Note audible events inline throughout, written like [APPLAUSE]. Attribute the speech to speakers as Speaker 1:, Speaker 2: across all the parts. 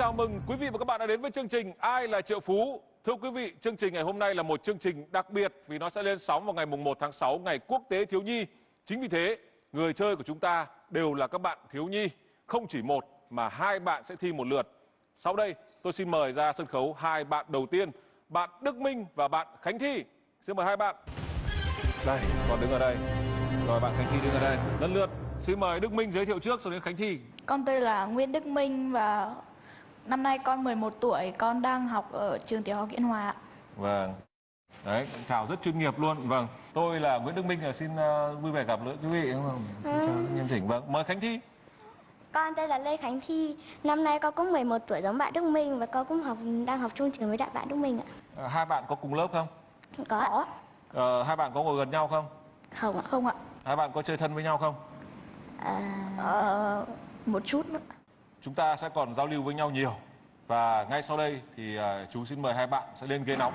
Speaker 1: chào mừng quý vị và các bạn đã đến với chương trình Ai là triệu phú. Thưa quý vị, chương trình ngày hôm nay là một chương trình đặc biệt vì nó sẽ lên sóng vào ngày mùng 1 tháng 6 ngày Quốc tế thiếu nhi. Chính vì thế, người chơi của chúng ta đều là các bạn thiếu nhi, không chỉ một mà hai bạn sẽ thi một lượt. Sau đây, tôi xin mời ra sân khấu hai bạn đầu tiên, bạn Đức Minh và bạn Khánh Thi. Xin mời hai bạn. Đây, còn đứng ở đây. Rồi bạn Khánh Thi đứng ở đây. Lần lượt, xin mời Đức Minh giới thiệu trước sau đến Khánh Thi.
Speaker 2: Con tên là Nguyễn Đức Minh và năm nay con 11 tuổi, con đang học ở trường tiểu học Yên Hòa. ạ.
Speaker 1: Vâng. Đấy, chào rất chuyên nghiệp luôn. Vâng, tôi là Nguyễn Đức Minh, là xin ờ, vui vẻ gặp gỡ quý vị đúng không? Chào nghiêm chỉnh. Vâng, mời Khánh Thi.
Speaker 3: Con tên là Lê Khánh Thi, năm nay con cũng 11 tuổi giống bạn Đức Minh và con cũng học đang học chung trường với đại bạn Đức Minh ạ.
Speaker 1: Ờ, hai bạn có cùng lớp không?
Speaker 3: Có ạ?
Speaker 2: Có,
Speaker 1: Ờ, hai bạn có ngồi gần nhau không?
Speaker 3: Không ạ.
Speaker 2: không ạ?
Speaker 1: Hai bạn có chơi thân với nhau không?
Speaker 3: À,
Speaker 2: Ờ, một chút nữa.
Speaker 1: Chúng ta sẽ còn giao lưu với nhau nhiều. Và ngay sau đây thì à, chú xin mời hai bạn sẽ lên ghế nóng.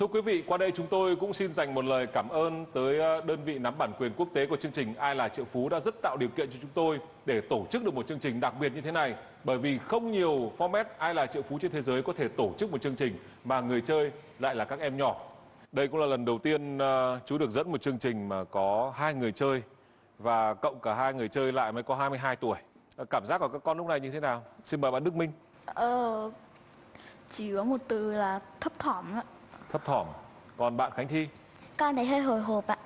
Speaker 1: Thưa quý vị, qua đây chúng tôi cũng xin dành một lời cảm ơn tới ờ, đơn vị nắm bản quyền quốc tế của chương trình Ai là triệu phú đã rất tạo điều kiện cho chúng tôi để tổ chức được một chương trình đặc biệt như thế này. Bởi vì không nhiều format Ai là triệu phú trên thế giới có thể tổ chức một chương trình mà người chơi lại là các em nhỏ. Đây cũng là lần đầu tiên ờ, chú được dẫn một chương trình mà có hai người chơi và cộng cả hai người chơi lại mới có 22 tuổi. Ờ, cảm giác của các con lúc này như thế nào? Xin mời bạn Đức Minh.
Speaker 2: Ờ, chỉ có một từ là thấp thỏm ạ.
Speaker 1: Thấp thỏm. Còn bạn Khánh Thi?
Speaker 3: con thấy hơi hồi hộp ạ.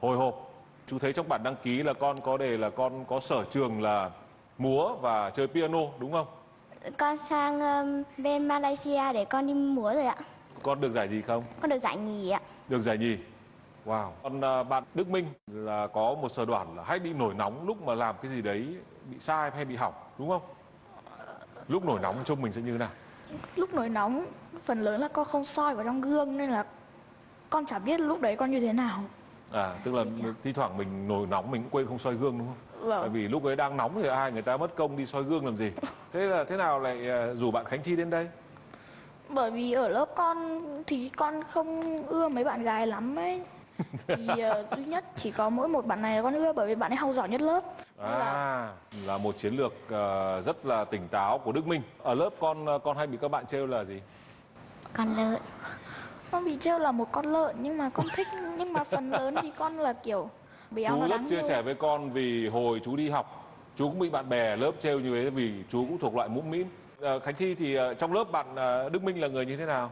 Speaker 1: hồi hộp chú thấy trong bản đăng ký là con có đề là con có sở trường là múa và chơi piano đúng không
Speaker 3: Con sang um, bên Malaysia để con đi múa rồi ạ.
Speaker 1: con được giải gì không
Speaker 3: Con được giải nhì ạ.
Speaker 1: được giải nhì wow còn à, bạn đức minh là có một sở đoản là hay bị nổi nóng lúc mà làm cái gì đấy bị sai hay bị hỏng đúng không lúc nổi nóng trông mình sẽ như thế nào
Speaker 2: Lúc nổi nóng, phần lớn là con không soi vào trong gương nên là con chả biết lúc đấy con như thế nào.
Speaker 1: à tức là thi thoảng mình nổi nóng mình cũng quên không soi gương đúng không? Tại
Speaker 2: Vâng,
Speaker 1: vì lúc ấy đang nóng thì ai người ta mất công đi soi gương làm gì? [LAUGHS] Thế là thế nào lại à, rủ bạn khánh thi đến đây?
Speaker 2: Bởi vì ở lớp con thì con không ưa mấy bạn gái lắm ấy. Thì ờ, duy nhất chỉ có mỗi một bạn này là con ưa bởi vì bạn ấy học giỏi nhất lớp. Nên là
Speaker 1: À, là một chiến lược ờ, rất là tỉnh táo của Đức Minh. Ở lớp con ờ, con hay bị các bạn trêu là gì?
Speaker 3: Con lợn.
Speaker 2: con bị trêu là một con lợn nhưng mà con thích nhưng mà phần lớn thì con là kiểu béo
Speaker 1: chú rất chia sẻ với con vì hồi chú đi học, chú cũng bị bạn bè lớp trêu như thế vì chú cũng thuộc loại mũm mĩm. Ờ, Khánh Thi thì trong lớp bạn Đức Minh là người như thế nào?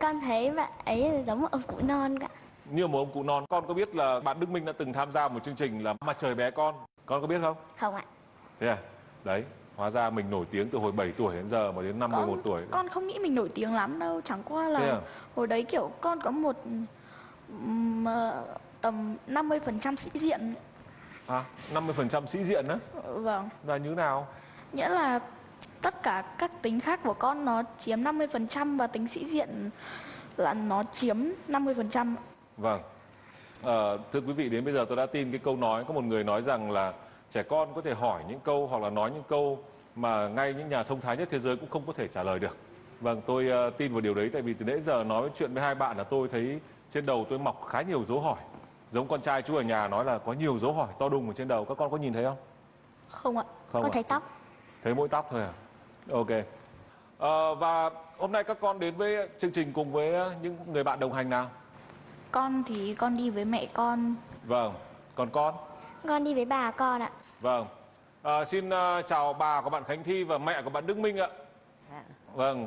Speaker 3: Con thấy bạn ấy giống một ông cụ non cả.
Speaker 1: Như một ông cụ non. Con có biết là bạn Đức Minh đã từng tham gia một chương trình là Mặt trời bé con. Con có biết không?
Speaker 3: Không ạ.
Speaker 1: Thế à? Đấy, hóa ra mình nổi tiếng từ hồi 7 tuổi đến giờ mà đến năm 11 tuổi.
Speaker 2: con không nghĩ mình nổi tiếng lắm đâu chẳng qua là
Speaker 1: à?
Speaker 2: hồi đấy kiểu con có một ờ, tầm 50% sĩ diện
Speaker 1: À, 50% sĩ diện á,
Speaker 2: vâng
Speaker 1: là như nào?
Speaker 2: nghĩa là tất cả các tính khác của con nó chiếm 50% và tính sĩ diện là nó chiếm 50%
Speaker 1: Vâng. Ờ, thưa quý vị, đến bây giờ tôi đã tin cái câu nói có một người nói rằng là trẻ con có thể hỏi những câu hoặc là nói những câu mà ngay những nhà thông thái nhất thế giới cũng không có thể trả lời được. Vâng, tôi ờ, tin vào điều đấy tại vì từ nãy giờ nói chuyện với hai bạn là tôi thấy trên đầu tôi mọc khá nhiều dấu hỏi. Giống con trai chú ở nhà nói là có nhiều dấu hỏi to đùng ở trên đầu. Các con có nhìn thấy không?
Speaker 2: không ạ
Speaker 1: Không
Speaker 3: con
Speaker 1: ạ?
Speaker 3: thấy tóc.
Speaker 1: Thấy mỗi tóc thôi à? Ok. Ờ, và hôm nay các con đến với chương trình cùng với những người bạn đồng hành nào?
Speaker 2: Con thì con đi với mẹ con
Speaker 1: Vâng. Còn con?
Speaker 3: Con đi với bà con ạ.
Speaker 1: Vâng. À, xin à, chào bà của bạn Khánh Thi và mẹ của bạn Đức Minh ạ. Vâng.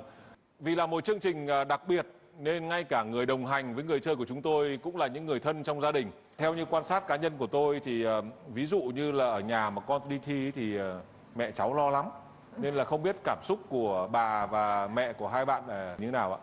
Speaker 1: Vì là một chương trình à, đặc biệt nên ngay cả người đồng hành với người chơi của chúng tôi cũng là những người thân trong gia đình. Theo như quan sát cá nhân của tôi thì à, ví dụ như là ở nhà mà con đi thi thì à, mẹ cháu lo lắm. Nên là không biết cảm xúc của bà và mẹ của hai bạn là như thế nào ạ?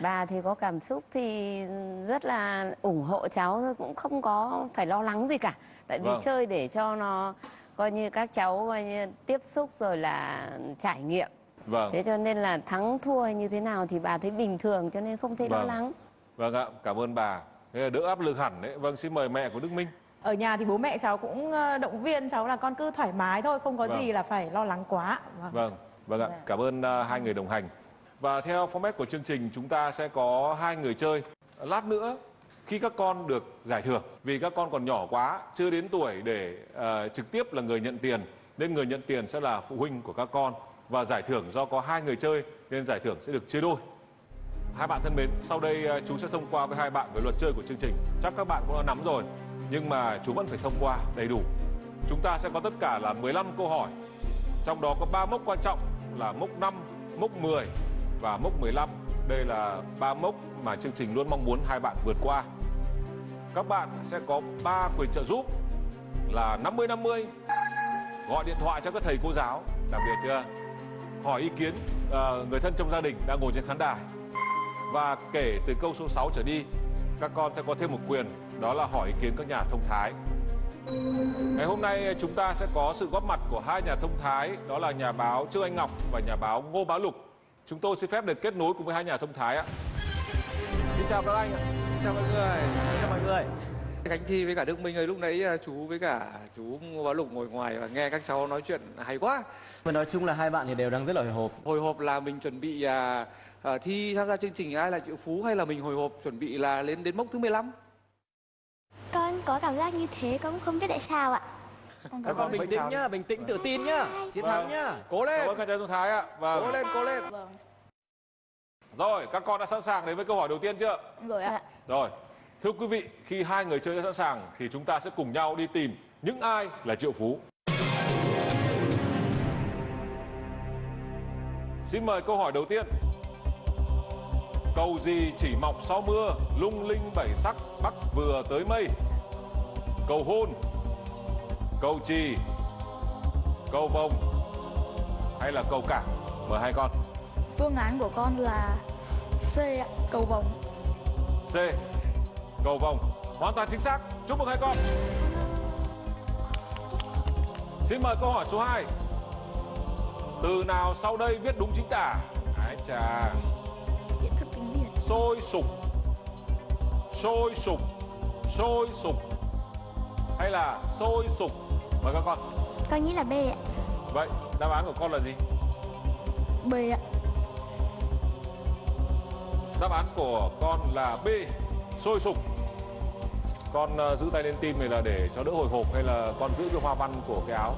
Speaker 4: Bà thì có cảm xúc thì rất là ủng hộ cháu thôi cũng không có phải lo lắng gì cả. Tại vì
Speaker 1: Vâng.
Speaker 4: chơi để cho nó coi như các cháu coi như tiếp xúc rồi là trải nghiệm.
Speaker 1: Vâng.
Speaker 4: Thế cho nên là thắng thua hay như thế nào thì bà thấy bình thường cho nên không thấy lo
Speaker 1: Vâng.
Speaker 4: lắng.
Speaker 1: Vâng ạ, cảm ơn bà. Thế là đỡ áp lực hẳn đấy. Vâng, xin mời mẹ của Đức Minh.
Speaker 5: ở nhà thì bố mẹ cháu cũng ờ, động viên cháu là con cứ thoải mái thôi không có
Speaker 1: Vâng.
Speaker 5: gì là phải lo lắng quá vâng.
Speaker 1: Vâng, vâng ạ. Cảm ơn à, hai người đồng hành. Và theo format của chương trình chúng ta sẽ có hai người chơi. Lát nữa khi các con được giải thưởng vì các con còn nhỏ quá, chưa đến tuổi để uh, trực tiếp là người nhận tiền nên người nhận tiền sẽ là phụ huynh của các con và giải thưởng do có hai người chơi nên giải thưởng sẽ được chia đôi. Hai bạn thân mến, sau đây ờ, chú sẽ thông qua với hai bạn về luật chơi của chương trình. Chắc các bạn cũng đã nắm rồi, nhưng mà chú vẫn phải thông qua đầy đủ. Chúng ta sẽ có tất cả là 15 câu hỏi trong đó có 3 mốc quan trọng là mốc 5, mốc 10 và mốc 15. Đây là ba mốc mà chương trình luôn mong muốn hai bạn vượt qua. Các bạn sẽ có 3 quyền trợ giúp là 50-50, gọi điện thoại cho các thầy cô giáo, đặc biệt chưa? Hỏi ý kiến uh, người thân trong gia đình đang ngồi trên khán đài. Và kể từ câu số 6 trở đi, các con sẽ có thêm một quyền, đó là hỏi ý kiến các nhà thông thái. Ngày hôm nay chúng ta sẽ có sự góp mặt của hai nhà thông thái, đó là nhà báo Trương Anh Ngọc và nhà báo Ngô Bá Lục. Chúng tôi xin phép được kết nối cùng với hai nhà thông thái ạ. Xin chào các anh ạ.
Speaker 6: chào mọi người chào mọi người Khánh Thi với cả Đức Minh ơi lúc nãy à, chú với cả chú Ngô Bá Lục ngồi ngoài và nghe các cháu nói chuyện hay quá
Speaker 7: Mà nói chung là hai bạn thì đều đang rất là hồi hộp.
Speaker 6: hồi hộp là mình chuẩn bị à, à, thi tham gia chương trình ai là triệu phú hay là mình hồi hộp chuẩn bị là lên đến mốc thứ 15
Speaker 3: Con có cảm giác như thế, con cũng không biết tại sao ạ.
Speaker 6: Các
Speaker 2: cảm
Speaker 6: con bình
Speaker 7: tĩnh nhá, bình tĩnh tự tin nhá. Chiến thắng nhá.
Speaker 6: cố
Speaker 1: Cảm
Speaker 6: lên
Speaker 1: ơn các nhà thông thái ạ.
Speaker 6: cố
Speaker 1: Vâng.
Speaker 6: lên cố lên
Speaker 2: Vâng,
Speaker 1: Rồi, các con đã sẵn sàng đến với câu hỏi đầu tiên chưa?
Speaker 2: rồi ạ.
Speaker 1: Rồi. Thưa quý vị, khi hai người chơi đã sẵn sàng thì chúng ta sẽ cùng nhau đi tìm những ai là triệu phú. Xin mời câu hỏi đầu tiên. Cầu gì chỉ mọc sau mưa, lung linh bảy sắc bắc vừa tới mây? Cầu hôn, cầu trì, cầu vồng hay là cầu cảng? Mời hai con.
Speaker 2: Phương án của con là C cầu vồng.
Speaker 1: C. Cầu vồng. Hoàn toàn chính xác. Chúc mừng hai con. Xin mời câu hỏi số 2. Từ nào sau đây viết đúng chính tả? Ái chà.
Speaker 2: Điện thức tiếng Việt.
Speaker 1: Sôi sục. Sôi sục. Sôi sục. Hay là sôi sục? Mời các con.
Speaker 3: Con nghĩ là B ạ.
Speaker 1: Vậy đáp án của con là gì?
Speaker 2: B ạ.
Speaker 1: Đáp án của con là B. Sôi sục. Con ờ, giữ tay lên tim này là để cho đỡ hồi hộp hay là con giữ cái hoa văn của cái áo?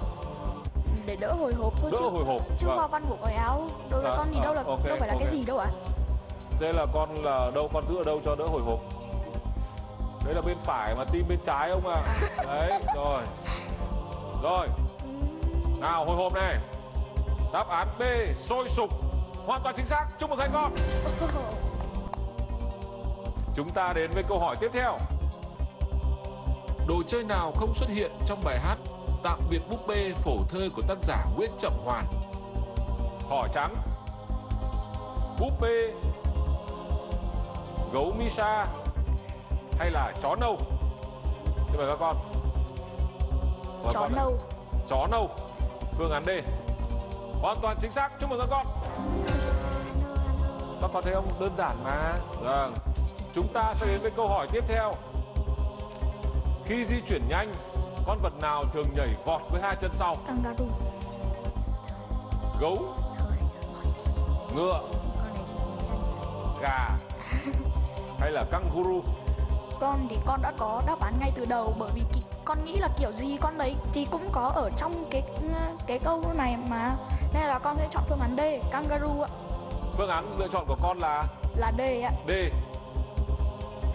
Speaker 2: Để đỡ hồi hộp thôi
Speaker 1: Đỡ
Speaker 2: chứ.
Speaker 1: hồi hộp.
Speaker 2: Chứ
Speaker 1: Vâng.
Speaker 2: hoa văn của cái áo đối với
Speaker 1: Dạ,
Speaker 2: con thì đâu là
Speaker 1: ờ, ok,
Speaker 2: đâu phải là
Speaker 1: ok.
Speaker 2: cái gì đâu ạ.
Speaker 1: Thế là con là đâu con giữ ở đâu cho đỡ hồi hộp? Đấy là bên phải mà tim bên trái ông à. Đấy, rồi. Rồi. Nào hồi hộp này. Đáp án B sôi sục. Hoàn toàn chính xác. Chúc mừng hai con. [LAUGHS] Chúng ta đến với câu hỏi tiếp theo. Đồ chơi nào không xuất hiện trong bài hát Tạm biệt búp bê phổ thơ của tác giả Nguyễn Trọng Hoàn? Hỏi trắng. Búp bê, gấu Misa hay là chó nâu? Xin mời các con.
Speaker 2: Chó
Speaker 1: ạ.
Speaker 2: nâu.
Speaker 1: Chó nâu. Phương án D. Hoàn toàn chính xác. Chúc mừng các con. Các con thấy không? Đơn giản mà. Vâng. Chúng ta sẽ đến với câu hỏi tiếp theo. Khi di chuyển nhanh, con vật nào thường nhảy vọt với hai chân sau?
Speaker 2: Kangaroo.
Speaker 1: Gấu, ngựa, gà [LAUGHS] hay là kangaroo?
Speaker 2: Con thì con đã có đáp án ngay từ đầu bởi vì con nghĩ là kiểu gì con đấy thì cũng có ở trong cái cái câu này mà. Nên là con sẽ chọn phương án D, kangaroo ạ.
Speaker 1: Phương án lựa chọn của con là
Speaker 2: Là D ạ.
Speaker 1: D.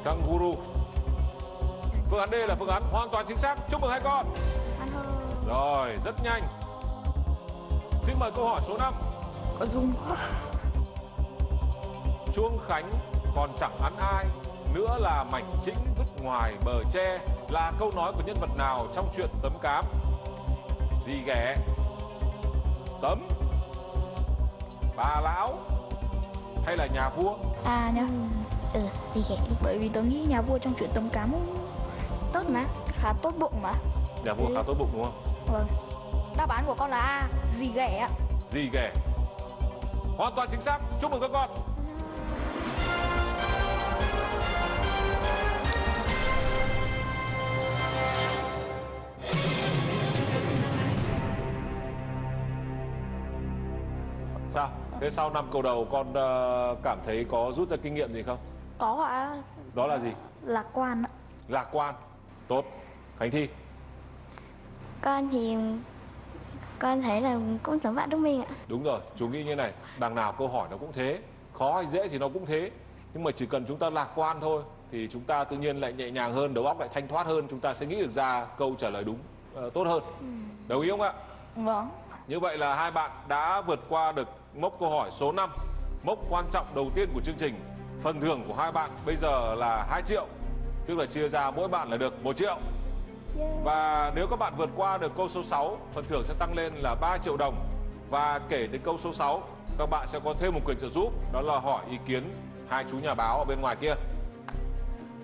Speaker 1: Kangaroo. Phương án D là phương án hoàn toàn chính xác. Chúc mừng hai con. Rồi, rất nhanh. Xin mời câu hỏi số 5.
Speaker 2: Có dung quá.
Speaker 1: Chuông Khánh còn chẳng ăn ai nữa là mảnh chĩnh vứt ngoài bờ tre là câu nói của nhân vật nào trong truyện tấm cám gì ghẻ tấm bà lão hay là nhà vua
Speaker 2: À nhá.
Speaker 3: Ừ, gì ghẻ đi.
Speaker 2: Bởi vì tớ nghĩ nhà vua trong chuyện tấm cám
Speaker 3: Tốt mà.
Speaker 2: khá tốt bụng mà.
Speaker 1: nhà vua khá tốt bụng đúng không
Speaker 2: Vâng. Đáp án của con là A, gì ghẻ ạ.
Speaker 1: gì ghẻ hoàn toàn chính xác chúc mừng các con sao thế sau năm câu đầu con ờ, cảm thấy có rút ra kinh nghiệm gì không?
Speaker 2: Có ạ.
Speaker 1: Đó là gì?
Speaker 2: Lạc quan ạ.
Speaker 1: Lạc quan. Tốt. Khánh thi.
Speaker 3: Con thì con thấy là cũng giống bạn Đức Minh ạ.
Speaker 1: đúng rồi chú nghĩ như này đằng nào câu hỏi nó cũng thế khó hay dễ thì nó cũng thế. Nhưng mà chỉ cần chúng ta lạc quan thôi thì chúng ta tự nhiên lại nhẹ nhàng hơn đầu óc lại thanh thoát hơn chúng ta sẽ nghĩ được ra câu trả lời đúng ờ, tốt hơn. Đồng ý không ạ?
Speaker 2: Vâng.
Speaker 1: Như vậy là hai bạn đã vượt qua được mốc câu hỏi số 5 Mốc quan trọng đầu tiên của chương trình. Phần thưởng của hai bạn bây giờ là 2 triệu Tức là chia ra mỗi bạn là được 1 triệu. Và nếu các bạn vượt qua được câu số 6 Phần thưởng sẽ tăng lên là 3 triệu đồng. Và kể đến câu số 6 Các bạn sẽ có thêm một quyền trợ giúp Đó là hỏi ý kiến hai chú nhà báo ở bên ngoài kia.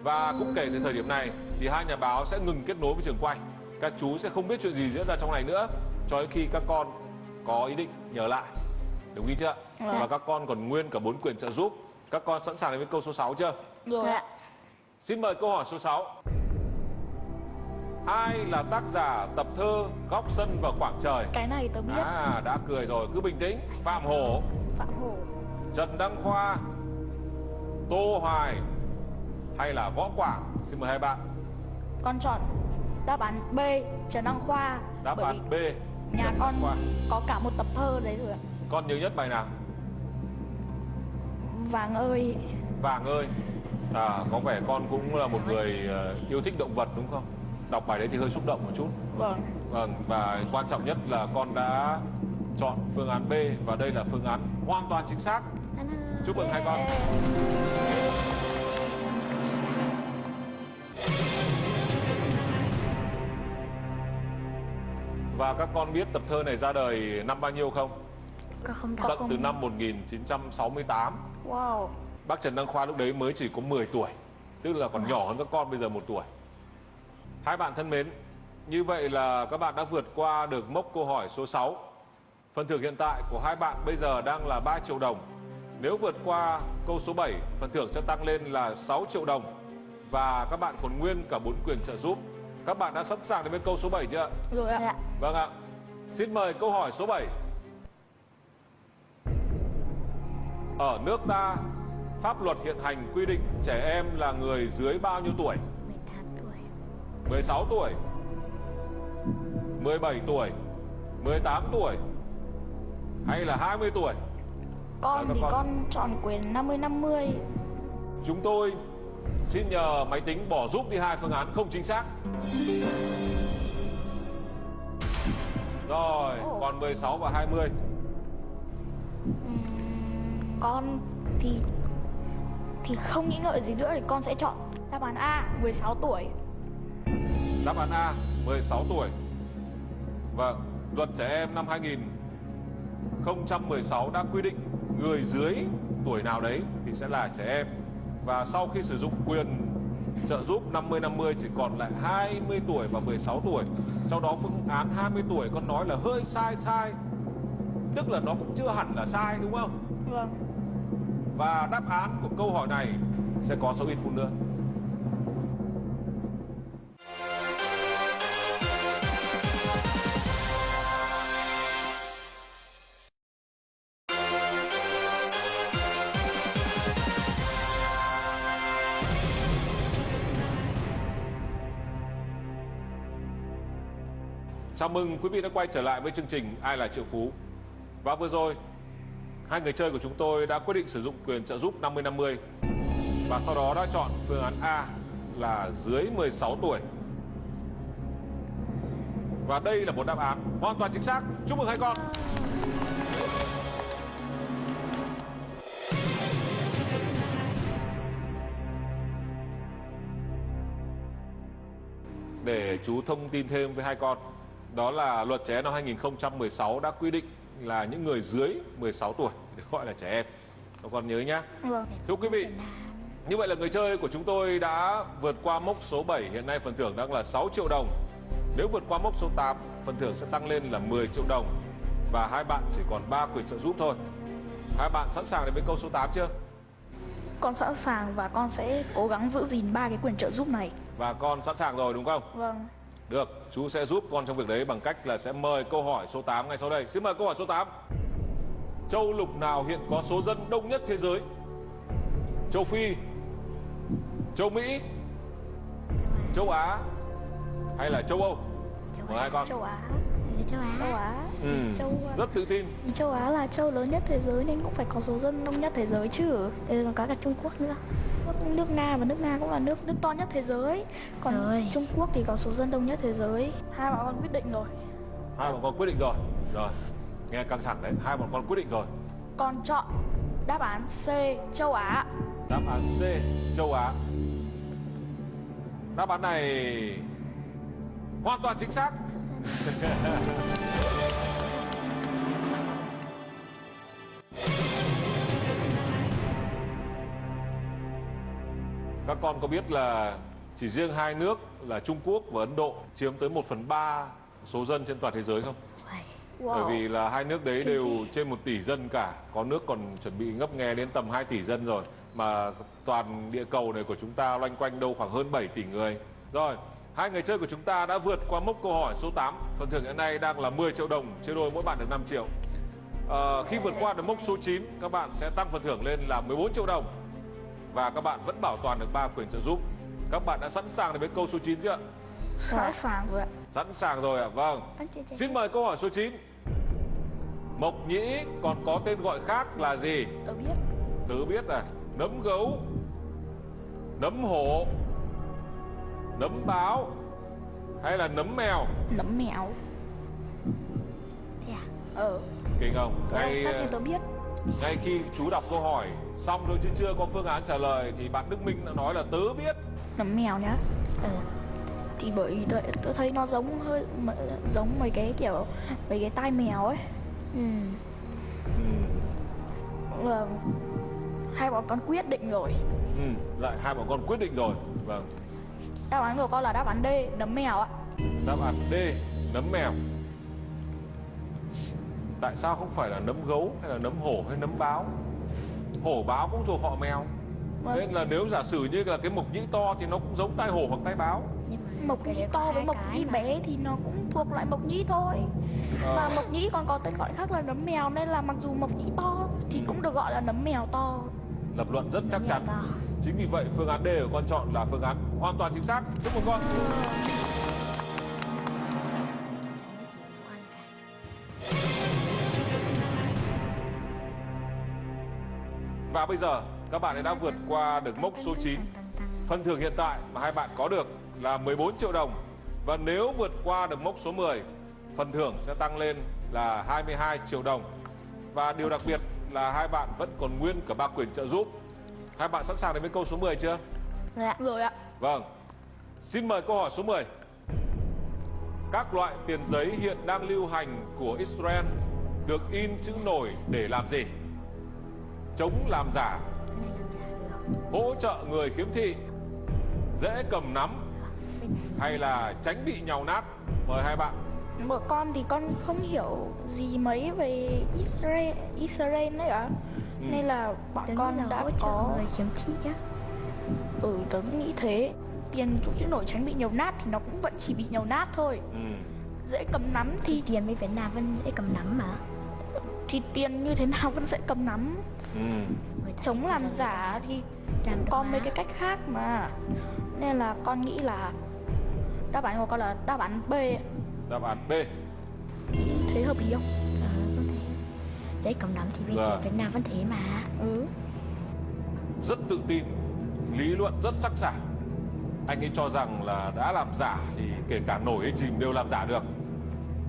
Speaker 1: Và cũng kể từ thời điểm này thì hai nhà báo sẽ ngừng kết nối với trường quay. Các chú sẽ không biết chuyện gì diễn ra trong này nữa cho đến khi các con có ý định nhớ lại. Đồng ý chưa?
Speaker 2: Vâng.
Speaker 1: Và các con còn nguyên cả bốn quyền trợ giúp. Các con sẵn sàng đến với câu số 6 chưa?
Speaker 2: rồi
Speaker 3: Dạ.
Speaker 2: ạ
Speaker 1: Xin mời câu hỏi số 6. Ai là tác giả tập thơ Góc sân và khoảng trời?
Speaker 2: cái này tớ biết
Speaker 1: À, đã cười rồi, cứ bình tĩnh. Phạm Hổ,
Speaker 2: phạm hổ
Speaker 1: Trần Đăng Khoa, Tô Hoài hay là Võ Quảng? Xin mời hai bạn.
Speaker 2: con chọn đáp án b trần đăng khoa
Speaker 1: Đáp án B.
Speaker 2: nhà con
Speaker 1: Khoa.
Speaker 2: có cả một tập thơ đấy rồi ạ
Speaker 1: Con nhớ nhất bài nào?
Speaker 2: vàng ơi
Speaker 1: Vàng ơi. À, có vẻ con cũng là một người ờ, yêu thích động vật đúng không? Đọc bài đấy thì hơi xúc động một chút.
Speaker 2: vâng
Speaker 1: Vâng, và quan trọng nhất là con đã chọn phương án B và đây là phương án hoàn toàn chính xác. Chúc mừng hai con. Và các con biết tập thơ này ra đời năm bao nhiêu không?
Speaker 3: Con không
Speaker 2: Có
Speaker 1: Tận
Speaker 2: không?
Speaker 1: từ năm 1968.
Speaker 2: wow.
Speaker 1: Bác Trần Đăng Khoa lúc đấy mới chỉ có 10 tuổi Tức là còn nhỏ hơn các con bây giờ một tuổi. Hai bạn thân mến Như vậy là các bạn đã vượt qua được mốc câu hỏi số 6 Phần thưởng hiện tại của hai bạn bây giờ đang là 3 triệu đồng. Nếu vượt qua câu số 7 Phần thưởng sẽ tăng lên là 6 triệu đồng. Và các bạn còn nguyên cả 4 quyền trợ giúp. Các bạn đã sẵn sàng đến với câu số 7 chưa ạ?
Speaker 2: rồi ạ.
Speaker 1: Vâng ạ. Xin mời câu hỏi số 7 Ở nước ta Pháp luật hiện hành quy định trẻ em là người dưới bao nhiêu tuổi?
Speaker 3: 18 tuổi.
Speaker 1: 16 tuổi. 17 tuổi. 18 tuổi. Hay là 20 tuổi?
Speaker 2: Con
Speaker 1: các
Speaker 2: thì
Speaker 1: con.
Speaker 2: con chọn quyền 50 50
Speaker 1: Chúng tôi xin nhờ máy tính bỏ giúp đi hai phương án không chính xác. Rồi, còn 16 và 20
Speaker 2: con thì thì không nghĩ ngợi gì nữa thì con sẽ chọn đáp án A 16 tuổi.
Speaker 1: Đáp án A 16 tuổi. Vâng Luật trẻ em năm 2016 đã quy định Người dưới tuổi nào đấy Thì sẽ là trẻ em. Và sau khi sử dụng quyền trợ giúp 50-50 Chỉ còn lại 20 tuổi và 16 tuổi. Trong đó phương án 20 tuổi Con nói là hơi sai sai. Tức là nó cũng chưa hẳn là sai đúng không?
Speaker 2: Vâng
Speaker 1: và đáp án của câu hỏi này Sẽ có số ít phút nữa Chào mừng quý vị đã quay trở lại với chương trình Ai là triệu phú. Và vừa rồi, hai người chơi của chúng tôi đã quyết định sử dụng quyền trợ giúp 50-50 và sau đó đã chọn phương án A là dưới 16 tuổi. Và đây là một đáp án hoàn toàn chính xác. Chúc mừng hai con. Để chú thông tin thêm với hai con, Đó là luật trẻ năm 2016 đã quy định là những người dưới 16 tuổi được gọi là trẻ em. Các con nhớ nhé
Speaker 2: vâng.
Speaker 1: Thưa quý vị Như vậy là người chơi của chúng tôi đã vượt qua mốc số 7 Hiện nay phần thưởng đang là 6 triệu đồng. Nếu vượt qua mốc số 8 Phần thưởng sẽ tăng lên là 10 triệu đồng. Và hai bạn chỉ còn 3 quyền trợ giúp thôi. Hai bạn sẵn sàng đến với câu số 8 chưa?
Speaker 2: con sẵn sàng và con sẽ cố gắng giữ gìn ba cái quyền trợ giúp này.
Speaker 1: Và con sẵn sàng rồi đúng không?
Speaker 2: vâng
Speaker 1: Được, chú sẽ giúp con trong việc đấy bằng cách là sẽ mời câu hỏi số 8 ngay sau đây. Xin mời câu hỏi số 8. châu lục nào hiện có số dân đông nhất thế giới? Châu Phi, châu Mỹ, châu Á hay là châu Âu? Mời hai con.
Speaker 2: châu Á
Speaker 3: Ừ, châu Á.
Speaker 2: châu Á
Speaker 1: Ừ,
Speaker 2: châu
Speaker 1: rất tự tin.
Speaker 2: Vì châu Á là châu lớn nhất thế giới nên cũng phải có số dân đông nhất thế giới chứ
Speaker 3: Ừ, còn có cả Trung Quốc nữa.
Speaker 2: Nước, nước Nga và nước Nga cũng là nước nước to nhất thế giới còn
Speaker 3: Rồi.
Speaker 2: Trung Quốc thì có số dân đông nhất thế giới hai bọn con quyết định rồi
Speaker 1: Hai bọn con quyết định rồi. Rồi, nghe căng thẳng đấy. Hai bọn con quyết định rồi.
Speaker 2: con chọn đáp án C châu Á
Speaker 1: Đáp án C, châu Á. Đáp án này hoàn toàn chính xác. [LAUGHS] Các con có biết là chỉ riêng hai nước là Trung Quốc và Ấn Độ chiếm tới 1 phần 3 số dân trên toàn thế giới không? Bởi vì là hai nước đấy đều trên một tỷ dân cả. Có nước còn chuẩn bị ngấp nghé đến tầm 2 tỷ dân rồi. Mà toàn địa cầu này của chúng ta loanh quanh đâu khoảng hơn 7 tỷ người. Rồi, hai người chơi của chúng ta đã vượt qua mốc câu hỏi số 8 Phần thưởng hiện nay đang là 10 triệu đồng Chia đôi mỗi bạn được 5 triệu. Ờ, Khi vượt qua được mốc số 9 Các bạn sẽ tăng phần thưởng lên là 14 triệu đồng Và các bạn vẫn bảo toàn được 3 quyền trợ giúp. Các bạn đã sẵn sàng để với câu số 9 chưa?
Speaker 2: sẵn sàng rồi ạ.
Speaker 1: Sẵn sàng rồi ạ, vâng. Xin mời câu hỏi số 9 Mộc nhĩ còn có tên gọi khác là gì?
Speaker 2: tớ biết.
Speaker 1: Tớ biết à? Nấm gấu Nấm hổ Nấm báo Hay là nấm mèo?
Speaker 2: Nấm mèo.
Speaker 3: Thế à?
Speaker 2: ờ.
Speaker 1: Kinh không?
Speaker 2: đọc
Speaker 1: Ngay,
Speaker 2: tớ biết.
Speaker 1: ngay khi chú đọc câu hỏi Xong rồi chứ chưa có phương án trả lời Thì bạn Đức Minh đã nói là tớ biết
Speaker 2: nấm mèo nhá
Speaker 3: Ừ.
Speaker 2: thì bởi vì tớ, tớ thấy nó giống hơi giống mấy cái kiểu mấy cái tai mèo ấy
Speaker 3: Ừ.
Speaker 1: ừ.
Speaker 2: Và hai bọn con quyết định rồi
Speaker 1: Ừ. Lại hai bọn con quyết định rồi Vâng
Speaker 2: đáp án của con là đáp án D nấm mèo ạ
Speaker 1: Đáp án D Nấm mèo Tại sao không phải là nấm gấu Hay là nấm hổ hay nấm báo Hổ báo cũng thuộc họ mèo.
Speaker 2: Vâng.
Speaker 1: Nên là nếu giả sử như là cái mộc nhĩ to Thì nó cũng giống tai hổ hoặc tai báo.
Speaker 3: Nhưng mà
Speaker 2: mộc nhĩ to với mộc nhĩ bé thì nó cũng thuộc loại mộc nhĩ thôi.
Speaker 1: Ờ.
Speaker 2: và mộc nhĩ còn có tên gọi khác là nấm mèo nên là mặc dù mộc nhĩ to thì cũng được gọi là nấm mèo to.
Speaker 1: Lập luận rất chắc chắn.
Speaker 3: to.
Speaker 1: Chính vì vậy phương án D của con chọn là phương án hoàn toàn chính xác. Chúc mừng con Và bây giờ các bạn đã vượt qua được mốc số 9 Phần thưởng hiện tại mà hai bạn có được là 14 triệu đồng. Và nếu vượt qua được mốc số 10 Phần thưởng sẽ tăng lên là 22 triệu đồng. Và điều đặc biệt là hai bạn vẫn còn nguyên cả ba quyền trợ giúp. Hai bạn sẵn sàng đến với câu số 10 chưa?
Speaker 3: Rồi ạ.
Speaker 2: rồi ạ.
Speaker 1: Vâng. Xin mời câu hỏi số 10 Các loại tiền giấy hiện đang lưu hành của Israel Được in chữ nổi để làm gì? Chống làm giả Hỗ trợ người khiếm thị Dễ cầm nắm Hay là tránh bị nhàu nát Mời hai bạn
Speaker 2: Một con thì con không hiểu gì mấy về Israel Israel đấy ạ
Speaker 1: Ừ.
Speaker 2: nên là bọn
Speaker 3: Tớ
Speaker 2: con đã có
Speaker 3: người khiếm thị á.
Speaker 2: ừ tớ cũng nghĩ thế tiền chủ chữ nổi tránh bị nhiều nát thì nó cũng vẫn chỉ bị nhiều nát thôi
Speaker 1: ừ.
Speaker 2: dễ cầm nắm
Speaker 3: Thì
Speaker 2: thì
Speaker 3: tiền với Việt Nam vẫn dễ cầm nắm mà.
Speaker 2: Thì tiền như thế nào vẫn sẽ cầm nắm.
Speaker 1: Ừ.
Speaker 2: Chống làm
Speaker 3: là
Speaker 2: giả thì
Speaker 3: làm
Speaker 2: có mấy cái cách khác mà. Nên là con nghĩ là đáp án của con là đáp án B.
Speaker 1: Đáp án B.
Speaker 2: Thế hợp lý không?
Speaker 3: Ờ, thấy dễ cầm nắm thì
Speaker 1: Dạ.
Speaker 3: Việt, Việt Nam vẫn thế mà.
Speaker 2: ừ.
Speaker 1: Rất tự tin Lý luận rất sắc sảo. Anh ấy cho rằng là đã làm giả Thì kể cả nổi hay chìm đều làm giả được.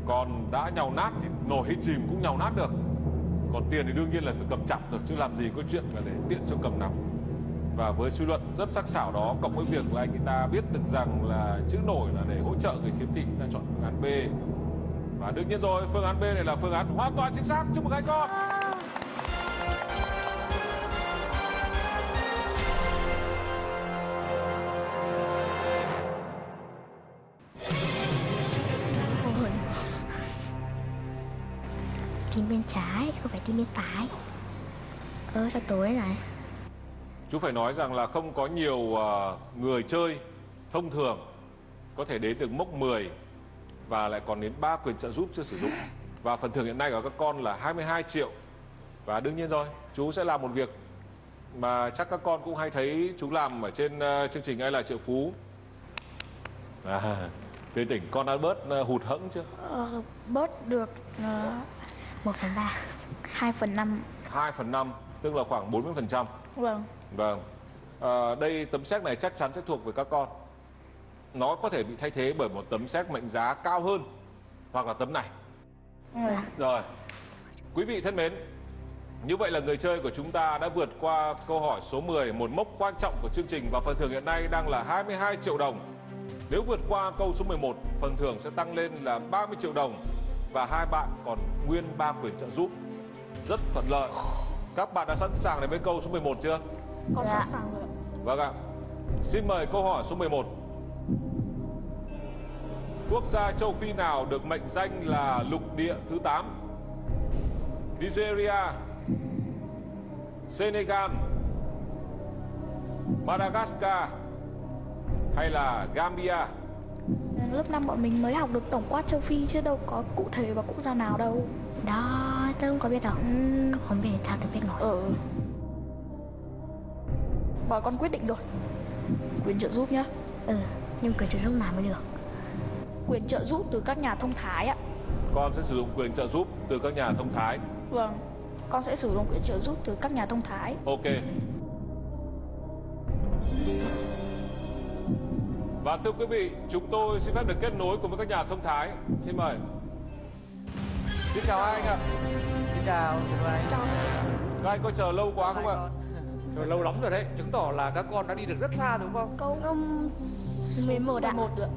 Speaker 1: Còn đã nhàu nát thì nổi hay chìm cũng nhàu nát được còn tiền thì đương nhiên là phải cầm chặt rồi, Chứ làm gì có chuyện là để tiện cho cầm nắm Và với suy luận rất sắc sảo đó, Cộng với việc là anh ta biết được rằng là chữ nổi là để hỗ trợ người khiếm thị đã chọn phương án B. Và đương nhiên rồi, phương án B này là phương án hoàn toàn chính xác. Chúc mừng anh con.
Speaker 3: Bên trái, không phải tim bên phải. Ơ, sao tối này?
Speaker 1: Chú phải nói rằng là không có nhiều ờ, người chơi thông thường có thể đến được mốc 10 và lại còn đến 3 quyền trợ giúp chưa sử dụng. Và phần thưởng hiện nay của các con là 22 triệu Và đương nhiên rồi, chú sẽ làm một việc mà chắc các con cũng hay thấy chú làm ở trên ờ, chương trình ai là triệu phú. À, tươi tỉnh con đã bớt ờ, hụt hẫng chưa?
Speaker 2: Ờ, bớt được uh,
Speaker 3: 1 phần 3
Speaker 2: 2 phần 5
Speaker 1: 2 phần 5, tức là khoảng 40%.
Speaker 2: vâng
Speaker 1: Vâng. À, đây tấm séc này chắc chắn sẽ thuộc về các con. Nó có thể bị thay thế bởi một tấm séc mệnh giá cao hơn hoặc là tấm này.
Speaker 2: vâng.
Speaker 1: Rồi. Quý vị thân mến, như vậy là người chơi của chúng ta đã vượt qua câu hỏi số 10, một mốc quan trọng của chương trình và phần thưởng hiện nay đang là 22 triệu đồng. Nếu vượt qua câu số 11, phần thưởng sẽ tăng lên là 30 triệu đồng và hai bạn còn nguyên ba quyền trợ giúp. Rất thuận lợi. Các bạn đã sẵn sàng để với câu số 11 chưa?
Speaker 2: con
Speaker 3: Dạ.
Speaker 2: sẵn sàng rồi ạ.
Speaker 1: Vâng ạ. Xin mời câu hỏi số 11. Quốc gia châu Phi nào được mệnh danh là lục địa thứ 8? Nigeria, Senegal, Madagascar hay là Gambia?
Speaker 2: Lớp 5 bọn mình mới học được tổng quát châu Phi chứ đâu có cụ thể vào quốc gia nào đâu.
Speaker 3: Đó, tôi không có biết đâu
Speaker 2: Ừm,
Speaker 3: Không biết sao tôi biết nổi
Speaker 2: ờ. Bọn con quyết định rồi. Quyền trợ giúp nhá.
Speaker 3: Ừ, nhưng quyền trợ giúp nào mới được?
Speaker 2: Quyền trợ giúp từ các nhà thông thái ạ.
Speaker 1: Con sẽ sử dụng quyền trợ giúp từ các nhà thông thái.
Speaker 2: vâng con sẽ sử dụng quyền trợ giúp từ các nhà thông thái.
Speaker 1: Ok. Và thưa quý vị, chúng tôi xin phép được kết nối cùng với các nhà thông thái. Xin mời. Xin chào hai anh ạ.
Speaker 7: Xin chào, chào anh.
Speaker 1: Các anh có chờ lâu quá không ạ?
Speaker 6: Trời, [LAUGHS] lâu lắm rồi đấy chứng tỏ là các con đã đi được rất xa đúng không
Speaker 3: Câu um, 11 ạ
Speaker 2: một nữa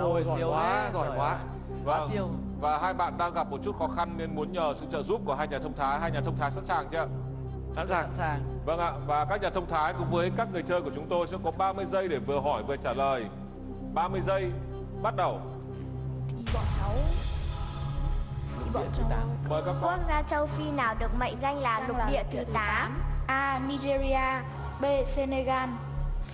Speaker 6: ôi
Speaker 7: siêu
Speaker 6: quá giỏi quá
Speaker 7: Quá
Speaker 1: Vâng.
Speaker 7: siêu.
Speaker 1: Và hai bạn đang gặp một chút khó khăn nên muốn nhờ sự trợ giúp của hai nhà thông thái. Hai nhà thông thái sẵn sàng chưa?
Speaker 6: sẵn sàng
Speaker 7: Sẵn sàng.
Speaker 1: Vâng ạ, và các nhà thông thái cùng với các người chơi của chúng tôi sẽ có 30 giây để vừa hỏi vừa trả lời. 30 giây, bắt đầu.
Speaker 2: bọn cháu thì bọn cháu
Speaker 1: Mời các con.
Speaker 3: Quốc gia châu Phi nào được mệnh danh là lục địa thứ 8
Speaker 2: A. Nigeria B. Senegal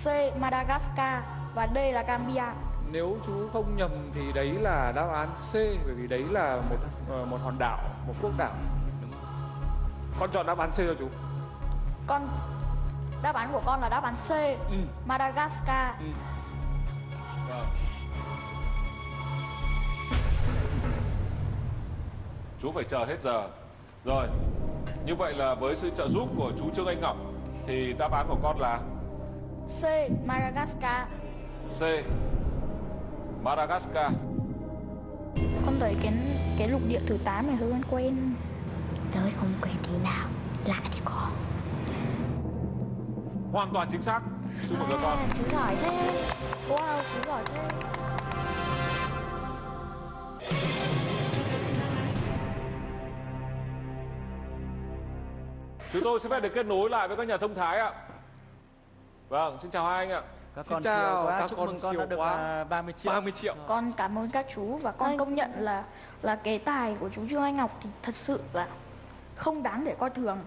Speaker 2: C. Madagascar và D là Gambia
Speaker 6: nếu chú không nhầm thì đấy là đáp án C bởi vì đấy là một ờ, một hòn đảo một quốc đảo con chọn đáp án C cho chú
Speaker 2: con đáp án của con là đáp án C
Speaker 6: ừ.
Speaker 2: Madagascar
Speaker 6: Ừ.
Speaker 1: Chú phải chờ hết giờ. Rồi. Như vậy là với sự trợ giúp của chú Trương Anh Ngọc thì đáp án của con là
Speaker 2: C Madagascar
Speaker 1: C. Madagascar.
Speaker 2: con thấy cái cái lục địa thứ 8 này hơi quen quen
Speaker 3: Tôi không quen tí nào Lạ thì có
Speaker 1: Hoàn toàn chính xác. Chúc mừng các con.
Speaker 3: À, chú giỏi thế
Speaker 2: wow chú giỏi thế
Speaker 1: Chúng tôi sẽ phép được kết nối lại với các nhà thông thái ạ. Vâng, xin chào hai anh ạ.
Speaker 7: Các
Speaker 6: Xin
Speaker 7: con
Speaker 6: chào,
Speaker 7: siêu quá.
Speaker 6: các
Speaker 7: Chúc
Speaker 6: con
Speaker 7: mừng con
Speaker 6: siêu
Speaker 7: đã được
Speaker 6: quá.
Speaker 7: à, 30 triệu.
Speaker 6: 30 triệu
Speaker 2: con cảm ơn các chú và con công nhận là là cái tài của chú Trương Anh Ngọc thì thật sự là không đáng để coi thường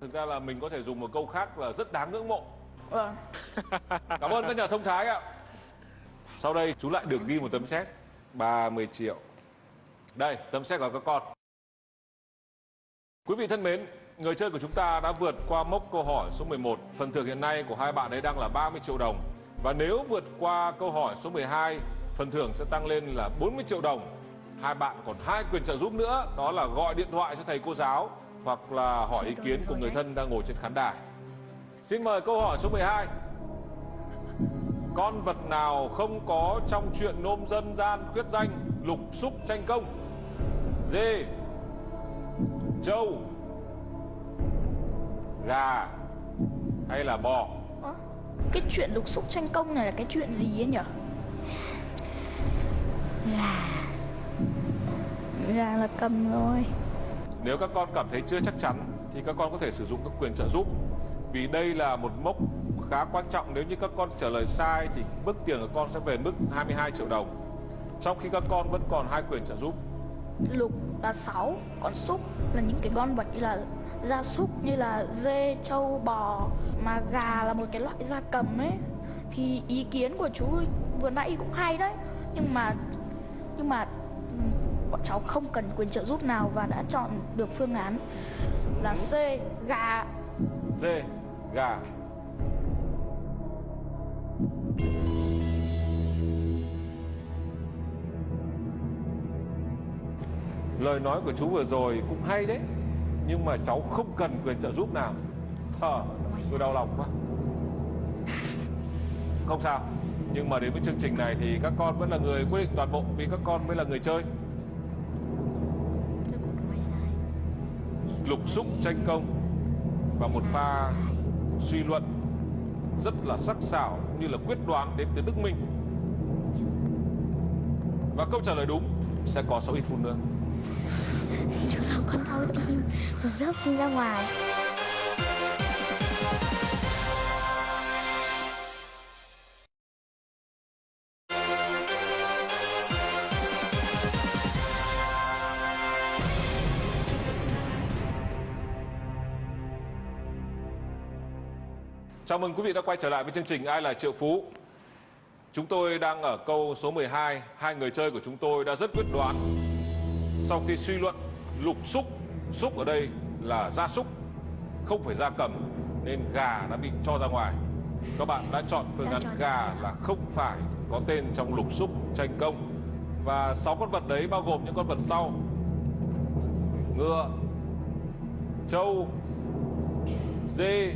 Speaker 1: Thực ra là mình có thể dùng một câu khác là rất đáng ngưỡng mộ.
Speaker 2: vâng [LAUGHS]
Speaker 1: Cảm ơn các nhà thông thái ạ. Sau đây chú lại được ghi một tấm séc 30 triệu. Đây, tấm séc của các con. Quý vị thân mến, người chơi của chúng ta đã vượt qua mốc câu hỏi số 11. Phần thưởng hiện nay của hai bạn ấy đang là 30 triệu đồng. Và nếu vượt qua câu hỏi số 12, phần thưởng sẽ tăng lên là 40 triệu đồng. Hai bạn còn hai quyền trợ giúp nữa, đó là gọi điện thoại cho thầy cô giáo hoặc là hỏi ý kiến của người thân đang ngồi trên khán đài. Xin mời câu hỏi số 12. Con vật nào không có trong chuyện nôm dân gian khuyết danh lục xúc tranh công? Dê, trâu, gà hay là bò?
Speaker 2: Cái chuyện lục xúc tranh công này là cái chuyện gì ấy nhỉ
Speaker 3: Là
Speaker 2: gà là cầm rồi
Speaker 1: Nếu các con cảm thấy chưa chắc chắn thì các con có thể sử dụng các quyền trợ giúp. Vì đây là một mốc khá quan trọng nếu như các con trả lời sai thì mức tiền của con sẽ về mức 22 triệu đồng. Trong khi các con vẫn còn hai quyền trợ giúp.
Speaker 2: lục là 6 còn súc là những cái con vật như là gia súc như là dê trâu bò mà gà là một cái loại gia cầm ấy thì ý kiến của chú vừa nãy cũng hay đấy nhưng mà nhưng mà bọn cháu không cần quyền trợ giúp nào và đã chọn được phương án là C, gà.
Speaker 1: C, Gà. Lời nói của chú vừa rồi cũng hay đấy, Nhưng mà cháu không cần quyền trợ giúp nào. Thở Tôi đau lòng quá. Không sao, Nhưng mà đến với chương trình này thì các con vẫn là người quyết định toàn bộ Vì các con mới là người chơi. Lục xúc tranh công Và một pha suy luận Rất là sắc sảo Như là quyết đoán đến từ Đức Minh. Và câu trả lời đúng, Sẽ có sau ít phút nữa. [LAUGHS]
Speaker 3: Chú nào con đau tim Con dốc đi ra ngoài.
Speaker 1: Chào mừng quý vị đã quay trở lại với chương trình Ai là triệu phú. Chúng tôi đang ở câu số 12, hai người chơi của chúng tôi đã rất quyết đoán. Sau khi suy luận lục xúc, xúc ở đây là gia súc, không phải gia cầm nên gà đã bị cho ra ngoài. Các bạn đã chọn phương án gà là không phải có tên trong lục xúc tranh công. Và sáu con vật đấy bao gồm những con vật sau: ngựa, trâu, dê,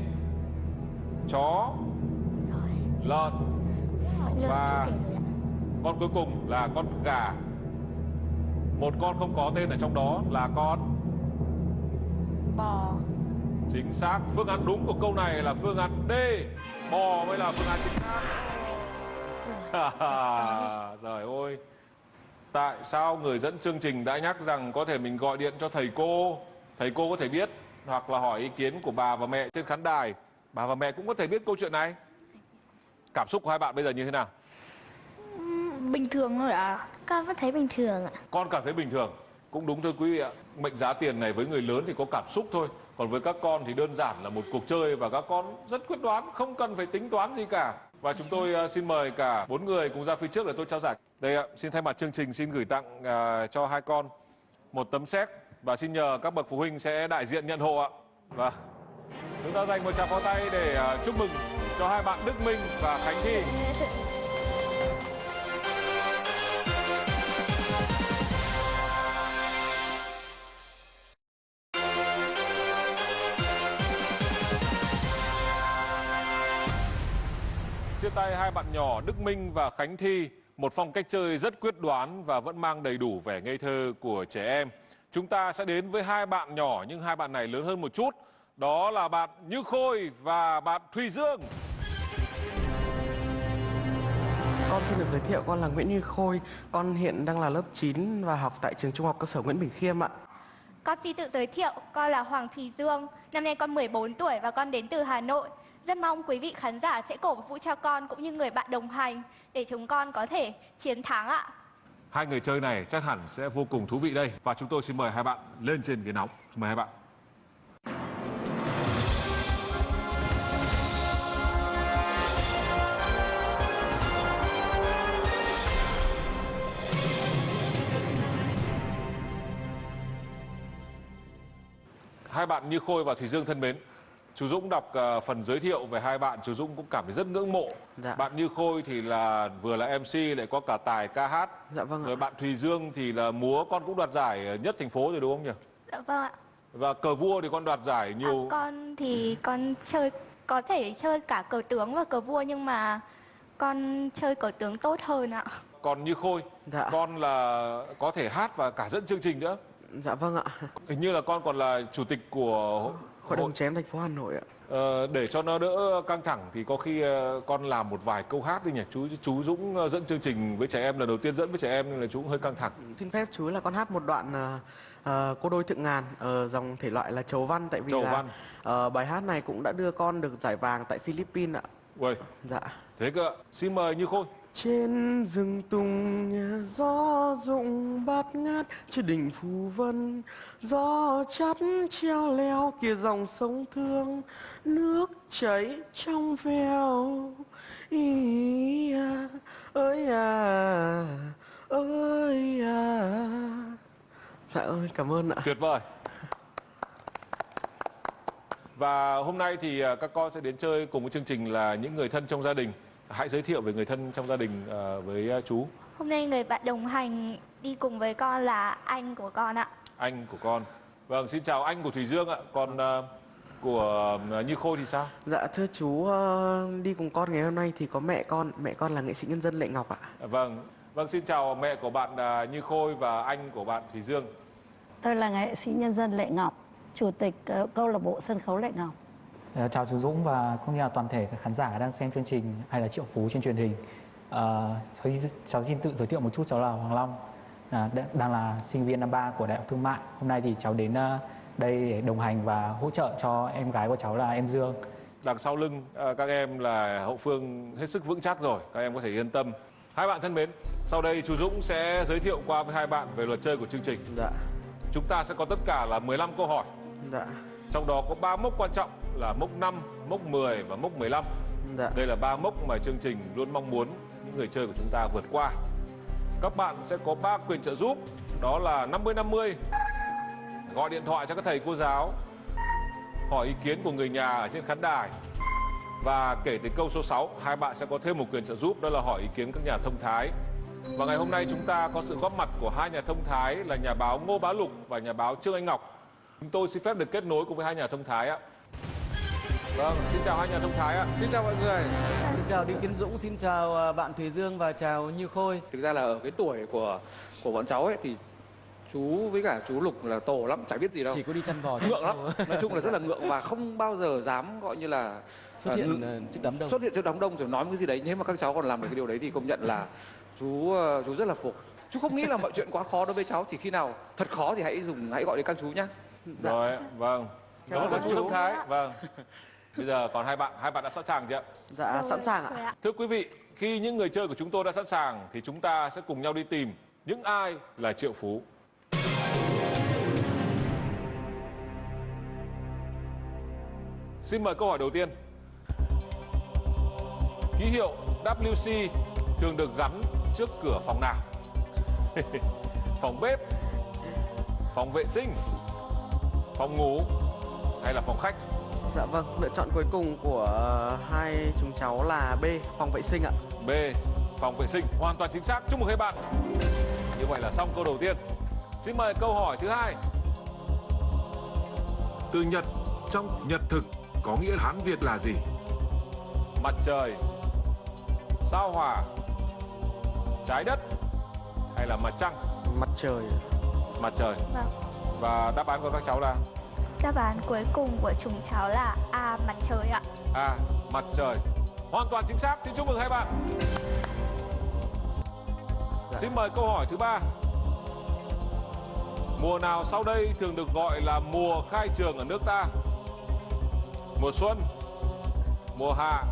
Speaker 1: chó,
Speaker 3: Rồi.
Speaker 1: lợn Và-
Speaker 3: rồi
Speaker 1: con cuối cùng là con gà. Một con không có tên ở trong đó là con
Speaker 2: bò.
Speaker 1: Chính xác. Phương án đúng của câu này là phương án D. Bò mới là phương án chính xác. [LAUGHS] Trời ơi. Tại sao người dẫn chương trình đã nhắc rằng có thể mình gọi điện cho thầy cô? Thầy cô có thể biết hoặc là hỏi ý kiến của bà và mẹ trên khán đài bà và mẹ cũng có thể biết câu chuyện này. Cảm xúc của hai bạn bây giờ như thế nào?
Speaker 2: Bình thường thôi à
Speaker 3: Con vẫn thấy bình thường ạ.
Speaker 1: Con cảm thấy bình thường. Cũng đúng thôi quý vị ạ. Mệnh giá tiền này với người lớn thì có cảm xúc thôi. Còn với các con thì đơn giản là một cuộc chơi và các con rất quyết đoán không cần phải tính toán gì cả. Và chúng tôi ờ, xin mời cả bốn người cùng ra phía trước để tôi trao giải. Đây ạ. Xin thay mặt chương trình xin gửi tặng ờ, cho hai con một tấm séc và xin nhờ các bậc phụ huynh sẽ đại diện nhận hộ ạ. Và chúng ta dành một tràng pháo tay để à, chúc mừng cho hai bạn Đức Minh và Khánh Thi chia tay hai bạn nhỏ Đức Minh và Khánh Thi, một phong cách chơi rất quyết đoán và vẫn mang đầy đủ vẻ ngây thơ của trẻ em. Chúng ta sẽ đến với hai bạn nhỏ nhưng hai bạn này lớn hơn một chút. Đó là bạn Như Khôi và bạn Thùy Dương.
Speaker 8: Con xin được giới thiệu con là Nguyễn Như Khôi, con hiện đang là lớp 9 và học tại trường Trung học cơ sở Nguyễn Bình Khiêm ạ.
Speaker 9: Con xin tự giới thiệu, con là Hoàng Thùy Dương. Năm nay con 14 tuổi và con đến từ Hà Nội. Rất mong quý vị khán giả sẽ cổ vũ cho con cũng như người bạn đồng hành để chúng con có thể chiến thắng ạ.
Speaker 1: Hai người chơi này chắc hẳn sẽ vô cùng thú vị đây. Và chúng tôi xin mời hai bạn lên trên ghế nóng. Xin mời hai bạn. Hai bạn Như Khôi và Thùy Dương thân mến. Chú Dũng đọc ờ, phần giới thiệu về hai bạn, chú Dũng cũng cảm thấy rất ngưỡng mộ.
Speaker 8: Dạ.
Speaker 1: Bạn Như Khôi thì là vừa là MC lại có cả tài ca hát.
Speaker 8: Dạ vâng ạ.
Speaker 1: Rồi bạn Thùy Dương thì là múa con cũng đoạt giải nhất thành phố rồi đúng không nhỉ?
Speaker 9: Dạ vâng ạ.
Speaker 1: Và cờ vua thì con đoạt giải
Speaker 9: À,
Speaker 1: nhiều.
Speaker 9: con thì con chơi có thể chơi cả cờ tướng và cờ vua nhưng mà con chơi cờ tướng tốt hơn ạ.
Speaker 1: Còn như Khôi,
Speaker 8: Dạ.
Speaker 1: con là có thể hát và cả dẫn chương trình nữa.
Speaker 8: Dạ vâng ạ.
Speaker 1: Hình như là con còn là chủ tịch của
Speaker 8: Hội đồng chém thành phố Hà Nội ạ.
Speaker 1: Ờ, để cho nó đỡ căng thẳng thì có khi ờ, con làm một vài câu hát đi nhỉ chú chú Dũng ờ, dẫn chương trình với trẻ em lần đầu tiên dẫn với trẻ em nên là chú cũng hơi căng thẳng
Speaker 8: Xin phép chú là con hát một đoạn ờ, cô đôi thượng ngàn ở dòng thể loại là chầu văn tại vì
Speaker 1: Chầu
Speaker 8: là
Speaker 1: văn.
Speaker 8: ờ, bài hát này cũng đã đưa con được giải vàng tại Philippines ạ.
Speaker 1: Uầy,
Speaker 8: Dạ.
Speaker 1: thế cơ xin mời Như Khôi
Speaker 8: trên rừng tùng gió rụng bát ngát trên đỉnh phù vân gió chắt treo leo kia dòng sông thương nước chảy trong veo ý à ơi à ơi à Dạ ơi, cảm ơn ạ.
Speaker 1: Tuyệt vời. Và hôm nay thì à, các con sẽ đến chơi cùng với chương trình là những người thân trong gia đình. Hãy giới thiệu về người thân trong gia đình à, với à, chú,
Speaker 9: Hôm nay người bạn đồng hành đi cùng với con là anh của con ạ.
Speaker 1: anh của con. Vâng, xin chào anh của Thùy Dương ạ. Còn à, của Như Khôi thì sao?
Speaker 8: Dạ thưa chú, ờ, đi cùng con ngày hôm nay thì có mẹ con, mẹ con là nghệ sĩ nhân dân Lệ Ngọc ạ.
Speaker 1: Vâng, vâng xin chào mẹ của bạn Như Khôi và anh của bạn Thùy Dương.
Speaker 10: Tôi là nghệ sĩ nhân dân Lệ Ngọc, chủ tịch ờ, câu lạc bộ sân khấu Lệ Ngọc.
Speaker 7: Ờ, Chào chú Dũng và cũng như là toàn thể các khán giả đang xem chương trình hay là Triệu Phú trên truyền hình. Ờ, cháu, xin- cháu xin tự giới thiệu một chút, cháu là Hoàng Long, à, đang là sinh viên năm 3 của Đại học Thương mại. Hôm nay thì cháu đến ờ, đây để đồng hành và hỗ trợ cho em gái của cháu là em Dương.
Speaker 1: Đằng sau lưng à, các em là hậu phương hết sức vững chắc rồi, các em có thể yên tâm. Hai bạn thân mến, sau đây chú Dũng sẽ giới thiệu qua với hai bạn về luật chơi của chương trình.
Speaker 8: Dạ,
Speaker 1: Chúng ta sẽ có tất cả là 15 câu hỏi,
Speaker 8: dạ,
Speaker 1: trong đó có 3 mốc quan trọng là mốc 5, mốc 10 và mốc 15.
Speaker 8: dạ.
Speaker 1: Đây là ba mốc mà chương trình luôn mong muốn những người chơi của chúng ta vượt qua. Các bạn sẽ có 3 quyền trợ giúp, đó là 50-50, gọi điện thoại cho các thầy cô giáo, hỏi ý kiến của người nhà ở trên khán đài. Và kể từ câu số 6, hai bạn sẽ có thêm một quyền trợ giúp đó là hỏi ý kiến các nhà thông thái. Và ngày hôm nay chúng ta có sự góp mặt của hai nhà thông thái là nhà báo Ngô Bá Lục và nhà báo Trương Anh Ngọc. Chúng tôi xin phép được kết nối cùng với hai nhà thông thái ạ. Vâng, xin chào hai nhà thông thái ạ.
Speaker 6: Xin chào mọi người.
Speaker 7: Xin chào Đinh Tiến Dũng, xin chào ờ, bạn Thùy Dương và chào Như Khôi.
Speaker 6: Thực ra là ở cái tuổi của của bọn cháu ấy thì chú với cả chú Lục là tổ lắm, chả biết gì đâu.
Speaker 7: Chỉ có đi chăn bò
Speaker 6: ngượng lắm. Nói chung là rất là ngượng và không bao giờ dám gọi như là
Speaker 7: xuất
Speaker 6: à,
Speaker 7: hiện ờ, trước đám đông.
Speaker 6: xuất hiện trước đám đông rồi nói một cái gì đấy nếu mà các cháu còn làm được cái điều đấy thì công nhận là chú chú rất là phục chú không nghĩ là mọi chuyện quá khó đối với cháu thì khi nào thật khó thì hãy dùng hãy gọi đến các chú nhé
Speaker 1: Rồi, vâng.
Speaker 8: Cảm ơn
Speaker 1: chú. Thông Thái. Vâng. Bây giờ còn hai bạn, hai bạn đã sẵn sàng chưa?
Speaker 8: Dạ, sẵn sàng ạ.
Speaker 1: Thưa quý vị, khi những người chơi của chúng tôi đã sẵn sàng thì chúng ta sẽ cùng nhau đi tìm những ai là triệu phú. Xin mời câu hỏi đầu tiên. Ký hiệu WC thường được gắn trước cửa phòng nào? [LAUGHS] phòng bếp, phòng vệ sinh, phòng ngủ hay là phòng khách?
Speaker 8: Dạ vâng, lựa chọn cuối cùng của ờ, hai chúng cháu là B, phòng vệ sinh ạ.
Speaker 1: B. Phòng vệ sinh hoàn toàn chính xác. Chúc mừng hai bạn. Như vậy là xong câu đầu tiên. Xin mời câu hỏi thứ hai. Từ Nhật trong Nhật thực có nghĩa Hán Việt là gì? Mặt trời, sao hỏa, trái đất hay là mặt trăng?
Speaker 8: Mặt trời.
Speaker 1: Mặt trời.
Speaker 9: Vâng.
Speaker 1: Và đáp án của các cháu là
Speaker 9: Đáp án cuối cùng của chúng cháu là A mặt trời ạ.
Speaker 1: A. Mặt trời. Hoàn toàn chính xác. Xin chúc mừng hai bạn. Xin mời câu hỏi thứ ba. Mùa nào sau đây thường được gọi là mùa khai trường ở nước ta? Mùa xuân, mùa hạ,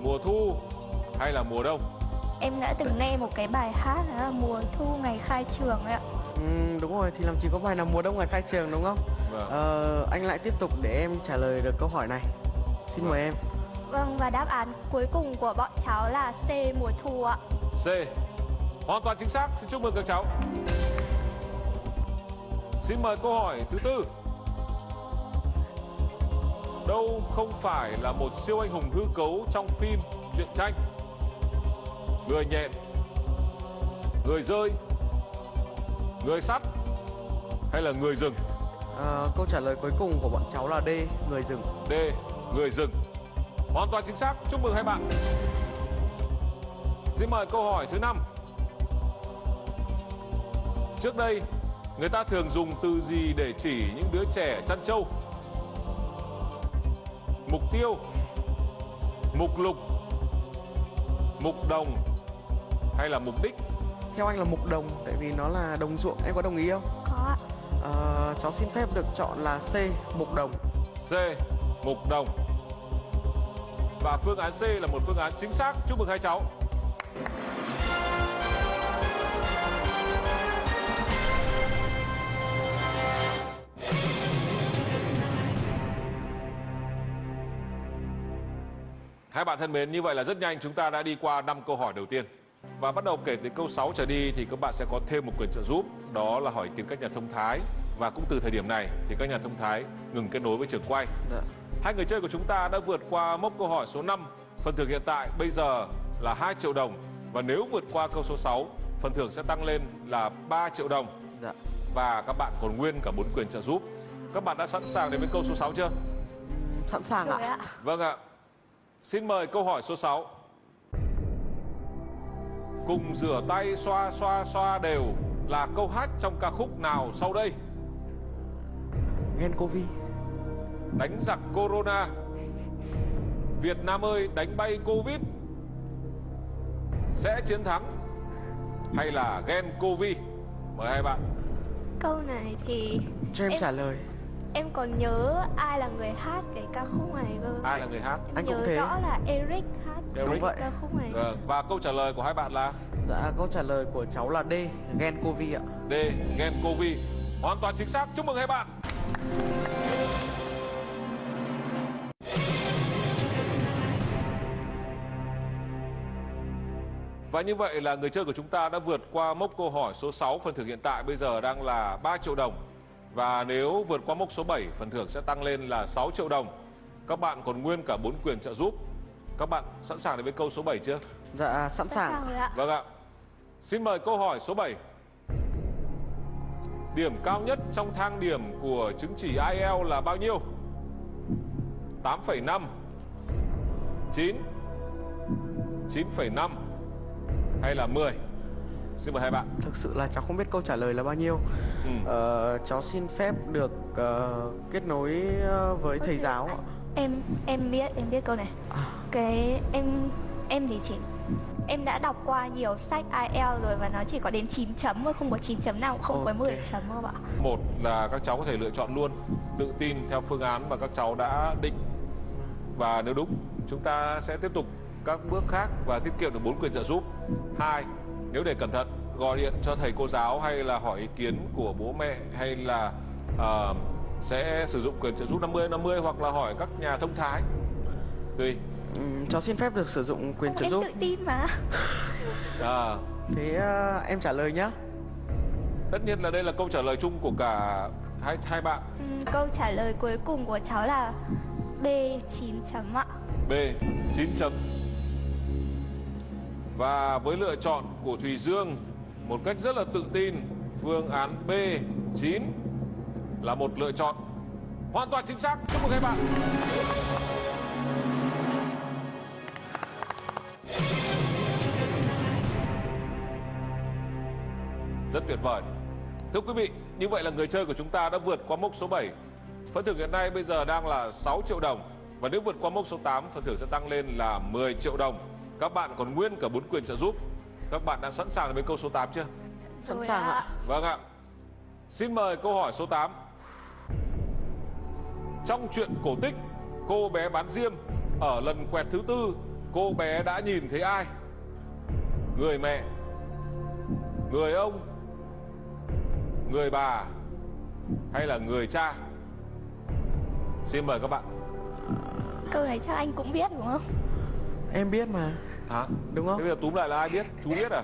Speaker 1: mùa thu hay là mùa đông?
Speaker 9: Em đã từng nghe một cái bài hát đó là mùa thu ngày khai trường ấy ạ.
Speaker 8: Ừ, đúng rồi, thì làm chỉ có bài là mùa đông ngày khai trường đúng không?
Speaker 1: Vâng.
Speaker 8: Ờ, anh lại tiếp tục để em trả lời được câu hỏi này. Xin mời em.
Speaker 9: Vâng và đáp án cuối cùng của bọn cháu là C mùa thu ạ.
Speaker 1: C. Hoàn toàn chính xác. Xin chúc mừng các cháu. Xin mời câu hỏi thứ tư. Đâu không phải là một siêu anh hùng hư cấu trong phim, truyện tranh? Người nhện, người rơi, người sắt hay là người rừng?
Speaker 8: Ờ, câu trả lời cuối cùng của bọn cháu là D, người rừng.
Speaker 1: D. Người rừng. Hoàn toàn chính xác. Chúc mừng hai bạn. Xin mời câu hỏi thứ năm. Trước đây, người ta thường dùng từ gì để chỉ những đứa trẻ chăn trâu? Mục tiêu, mục lục, mục đồng hay là mục đích?
Speaker 8: Theo anh là mục đồng, tại vì nó là đồng ruộng. Em có đồng ý không?
Speaker 9: Có ạ
Speaker 8: à, cháu xin phép được chọn là C, mục đồng.
Speaker 1: C. Mục đồng. Và phương án C là một phương án chính xác. Chúc mừng hai cháu. Hai bạn thân mến, như vậy là rất nhanh chúng ta đã đi qua năm câu hỏi đầu tiên. Và bắt đầu kể từ câu 6 trở đi thì các bạn sẽ có thêm một quyền trợ giúp, đó là hỏi kiến các nhà thông thái. Và cũng từ thời điểm này thì các nhà thông thái ngừng kết nối với trường quay.
Speaker 8: Dạ.
Speaker 1: Hai người chơi của chúng ta đã vượt qua mốc câu hỏi số 5. Phần thưởng hiện tại bây giờ là 2 triệu đồng. Và nếu vượt qua câu số 6, phần thưởng sẽ tăng lên là 3 triệu đồng.
Speaker 8: Dạ.
Speaker 1: Và các bạn còn nguyên cả 4 quyền trợ giúp. Các bạn đã sẵn sàng đến với câu số 6 chưa?
Speaker 8: Sẵn sàng ạ.
Speaker 9: ạ.
Speaker 1: Vâng ạ. Xin mời câu hỏi số 6. Cùng rửa tay xoa xoa xoa đều là câu hát trong ca khúc nào sau đây?
Speaker 8: Ghen Covid.
Speaker 1: Đánh giặc Corona. Việt Nam ơi đánh bay Covid. Sẽ chiến thắng. Hay là ghen Covid? Mời hai bạn.
Speaker 9: Câu này thì
Speaker 8: Cho em
Speaker 9: Em-
Speaker 8: trả lời.
Speaker 9: Em còn nhớ ai là người hát cái ca khúc này cơ.
Speaker 1: Ai là người hát?
Speaker 9: Em
Speaker 8: Anh cũng
Speaker 9: nhớ
Speaker 8: thế.
Speaker 9: rõ là Eric hát
Speaker 1: Eric.
Speaker 8: vậy.
Speaker 9: ca khúc này.
Speaker 1: Vâng. Và câu trả lời của hai bạn là
Speaker 8: Dạ, câu trả lời của cháu là D. Ghen Covid ạ.
Speaker 1: D. Ghen Covid. Hoàn toàn chính xác. Chúc mừng hai bạn. Và như vậy là người chơi của chúng ta đã vượt qua mốc câu hỏi số 6, phần thưởng hiện tại bây giờ đang là 3 triệu đồng. Và nếu vượt qua mốc số 7, phần thưởng sẽ tăng lên là 6 triệu đồng. Các bạn còn nguyên cả 4 quyền trợ giúp. Các bạn sẵn sàng đến với câu số 7 chưa?
Speaker 8: Dạ, sẵn
Speaker 9: Sẵn
Speaker 8: sàng.
Speaker 9: sàng rồi ạ.
Speaker 1: Vâng ạ. Xin mời câu hỏi số 7. Điểm cao nhất trong thang điểm của chứng chỉ IELTS là bao nhiêu? 8,5 9 9,5 hay là 10? Xin mời hai bạn.
Speaker 8: Thực sự là cháu không biết câu trả lời là bao nhiêu.
Speaker 1: Ừ.
Speaker 8: Ờ, cháu xin phép được ờ, kết nối ờ, với thầy giáo ạ.
Speaker 9: Em em biết em biết câu này.
Speaker 8: À.
Speaker 9: Cái em em thì chỉ em đã đọc qua nhiều sách IELTS rồi và nó chỉ có đến 9 chấm thôi, không có 9 chấm nào, không có
Speaker 8: Ok.
Speaker 9: 10 chấm đâu ạ.
Speaker 1: Một là các cháu có thể lựa chọn luôn, tự tin theo phương án mà các cháu đã định. Và nếu đúng, chúng ta sẽ tiếp tục các bước khác và tiết kiệm được 4 quyền trợ giúp. Hai, nếu để cẩn thận, gọi điện cho thầy cô giáo hay là hỏi ý kiến của bố mẹ hay là ờ, sẽ sử dụng quyền trợ giúp 50 50 hoặc là hỏi các nhà thông thái. Tùy.
Speaker 8: Ừm, cháu xin phép được sử dụng quyền trợ
Speaker 9: Em
Speaker 8: giúp.
Speaker 9: tự tin mà. [LAUGHS]
Speaker 1: À,
Speaker 8: Thế ờ, em trả lời nhá.
Speaker 1: tất nhiên là đây là câu trả lời chung của cả hai hai bạn.
Speaker 9: Ừm, câu trả lời cuối cùng của cháu là B 9 chấm ạ.
Speaker 1: B 9 chấm và với lựa chọn của Thùy Dương Một cách rất là tự tin Phương án B 9 Là một lựa chọn Hoàn toàn chính xác. Chúc mừng các bạn. Rất tuyệt vời. Thưa quý vị, như vậy là người chơi của chúng ta đã vượt qua mốc số 7 Phần thưởng hiện nay bây giờ đang là 6 triệu đồng Và nếu vượt qua mốc số 8, phần thưởng sẽ tăng lên là 10 triệu đồng. Các bạn còn nguyên cả 4 quyền trợ giúp Các bạn đã sẵn sàng với câu số 8 chưa?
Speaker 8: Sẵn sàng ạ.
Speaker 1: Vâng ạ Xin mời câu hỏi số 8 Trong chuyện cổ tích Cô bé bán diêm Ở lần quẹt thứ tư Cô bé đã nhìn thấy ai? Người mẹ Người ông Người bà Hay là người cha? Xin mời các bạn
Speaker 9: Câu này chắc anh cũng biết đúng không?
Speaker 8: Em biết mà.
Speaker 1: Hả?
Speaker 8: Đúng
Speaker 1: Thế
Speaker 8: không?
Speaker 1: bây giờ túm lại là ai biết? Chú biết à?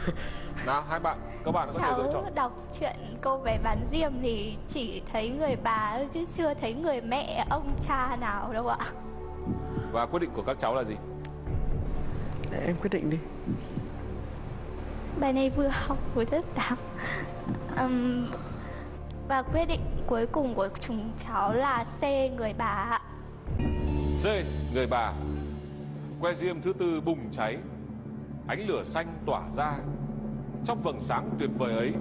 Speaker 1: [LAUGHS] Nào hai bạn Các bạn có thể lựa chọn
Speaker 9: đọc chuyện cô bé bán diêm thì chỉ thấy người bà chứ chưa thấy người mẹ, ông cha nào đâu ạ.
Speaker 1: Và quyết định của các cháu là gì?
Speaker 8: Để em quyết định đi.
Speaker 9: Bài này vừa học vừa rất tám. Ừm, và quyết định cuối cùng của chúng cháu là C người bà ạ.
Speaker 1: C. Người bà Que diêm thứ tư bùng cháy. Ánh lửa xanh tỏa ra. Trong vầng sáng tuyệt vời ấy,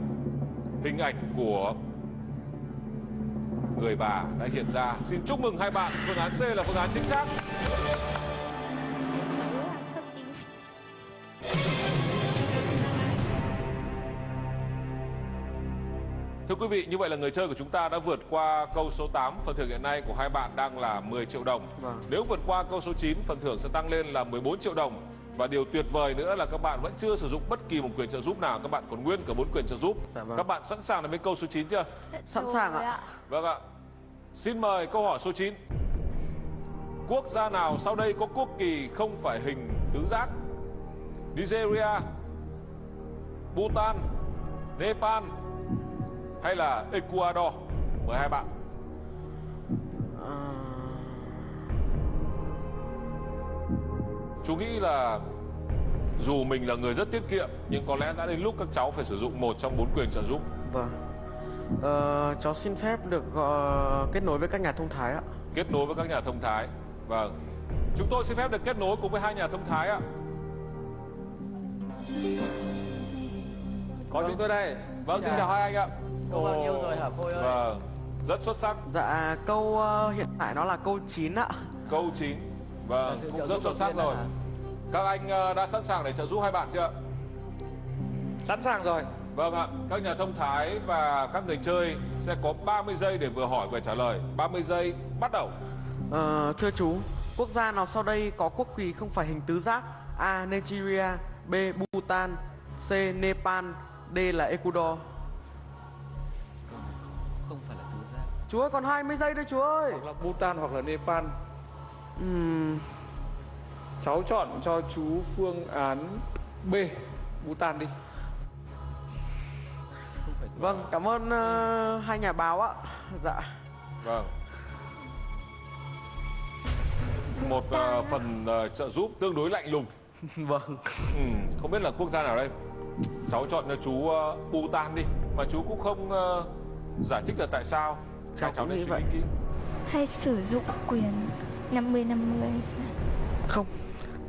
Speaker 1: Hình ảnh của Người bà đã hiện ra. Xin chúc mừng hai bạn. Phương án C là phương án chính xác. Thưa quý vị, như vậy là người chơi của chúng ta đã vượt qua câu số 8 Phần thưởng hiện nay của hai bạn đang là 10 triệu đồng
Speaker 8: Vâng.
Speaker 1: Nếu vượt qua câu số 9, phần thưởng sẽ tăng lên là 14 triệu đồng Và điều tuyệt vời nữa là các bạn vẫn chưa sử dụng bất kỳ một quyền trợ giúp nào Các bạn còn nguyên cả 4 quyền trợ giúp
Speaker 8: Dạ vâng.
Speaker 1: Các bạn sẵn sàng đến với câu số 9 chưa?
Speaker 8: Sẵn sàng
Speaker 9: Rồi
Speaker 8: ạ.
Speaker 1: Vâng ạ Xin mời câu hỏi số 9 Quốc gia nào sau đây có quốc kỳ không phải hình tứ giác? Nigeria, Bhutan, Nepal hay là Ecuador? Mời hai bạn.
Speaker 8: Ờ,
Speaker 1: Chú nghĩ là dù mình là người rất tiết kiệm nhưng có lẽ đã đến lúc các cháu phải sử dụng một trong bốn quyền trợ giúp.
Speaker 8: vâng. Ờ, cháu xin phép được ờ, kết nối với các nhà thông thái ạ.
Speaker 1: Kết nối với các nhà thông thái. Vâng. Chúng tôi xin phép được kết nối cùng với hai nhà thông thái ạ.
Speaker 6: Có chúng tôi đây.
Speaker 1: Vâng, xin chào hai anh ạ.
Speaker 11: Cô bao nhiêu rồi hả cô ơi?
Speaker 1: Vâng. Rất xuất sắc.
Speaker 8: Dạ câu ờ, hiện tại nó là câu 9 ạ.
Speaker 1: Câu 9. Vâng,
Speaker 11: sự
Speaker 1: cũng rất xuất sắc rồi. Các anh ờ, đã sẵn sàng để trợ giúp hai bạn chưa?
Speaker 6: Sẵn sàng rồi.
Speaker 1: Vâng ạ, các nhà thông thái và các người chơi sẽ có 30 giây để vừa hỏi vừa trả lời. 30 giây bắt đầu.
Speaker 8: Ờ, thưa chú, quốc gia nào sau đây có quốc kỳ không phải hình tứ giác? A. Nigeria B. Bhutan C. Nepal D là Ecuador Chú ơi còn 20 giây thôi chú ơi
Speaker 6: Hoặc là Bhutan hoặc là Nepal.
Speaker 8: Ừm,
Speaker 6: Cháu chọn cho chú phương án B. Bhutan đi.
Speaker 8: Vâng, cảm ơn ờ, hai nhà báo ạ Dạ
Speaker 1: Vâng. Một ờ, phần ờ, trợ giúp tương đối lạnh lùng. [LAUGHS]
Speaker 8: Vâng
Speaker 1: Ừ, không biết là quốc gia nào đây. Cháu chọn cho chú uh, Bhutan đi, mà chú cũng không ờ, giải thích là tại sao.
Speaker 8: Cháu cũng nghĩ vậy.
Speaker 1: kỹ.
Speaker 2: hay sử dụng quyền 50 50
Speaker 8: Không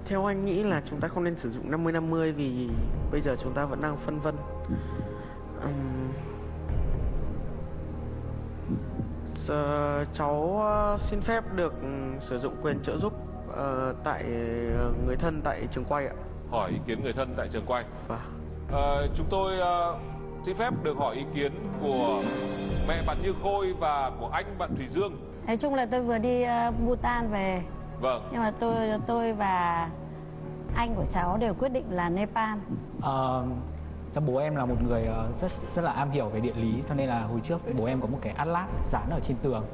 Speaker 8: Theo anh nghĩ là chúng ta không nên sử dụng 50-50 vì bây giờ chúng ta vẫn đang phân vân Ừm, giờ cháu ờ, xin phép được ừ, sử dụng quyền trợ giúp ờ, tại ờ, người thân tại trường quay ạ
Speaker 1: Hỏi ý kiến người thân tại trường quay.
Speaker 8: Vâng
Speaker 1: Ờ, chúng tôi ờ, xin phép được hỏi ý kiến của mẹ bạn Như Khôi và của anh bạn Thủy Dương.
Speaker 10: nói chung là tôi vừa đi ờ, Bhutan về
Speaker 1: Vâng.
Speaker 10: nhưng mà tôi tôi và anh của cháu đều quyết định là Nepal
Speaker 7: Ờ, cho bố em là một người ờ, rất rất là am hiểu về địa lý cho nên là hồi trước bố em có một cái atlas dán ở trên tường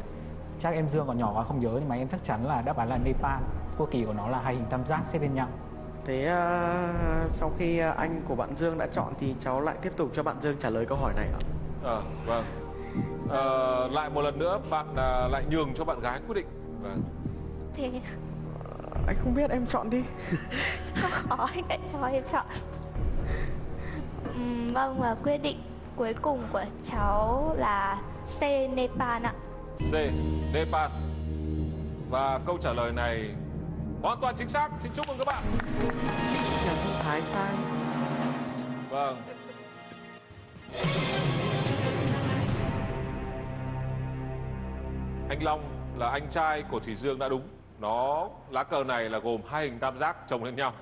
Speaker 7: chắc em Dương còn nhỏ quá không nhớ nhưng mà em chắc chắn là đáp án là Nepal quốc kỳ của nó là hai hình tam giác xếp bên nhau
Speaker 8: Thế ờ, sau khi anh của bạn Dương đã chọn thì cháu lại tiếp tục cho bạn Dương trả lời câu hỏi này ạ
Speaker 1: Ờ, vâng. Ờ, lại một lần nữa bạn ờ, lại nhường cho bạn gái quyết định. Vâng.
Speaker 2: thì
Speaker 8: Anh không biết em chọn đi
Speaker 2: khó [LAUGHS] anh hãy cho em chọn Ừm, vâng và quyết định cuối cùng của cháu là C Nepal ạ
Speaker 1: C. Nepal. Và câu trả lời này hoàn toàn chính xác. Xin chúc mừng các bạn.
Speaker 8: Nhà thái sai
Speaker 1: Vâng. Anh Long là anh trai của Thủy Dương đã đúng. Nó lá cờ này là gồm hai hình tam giác chồng lên nhau.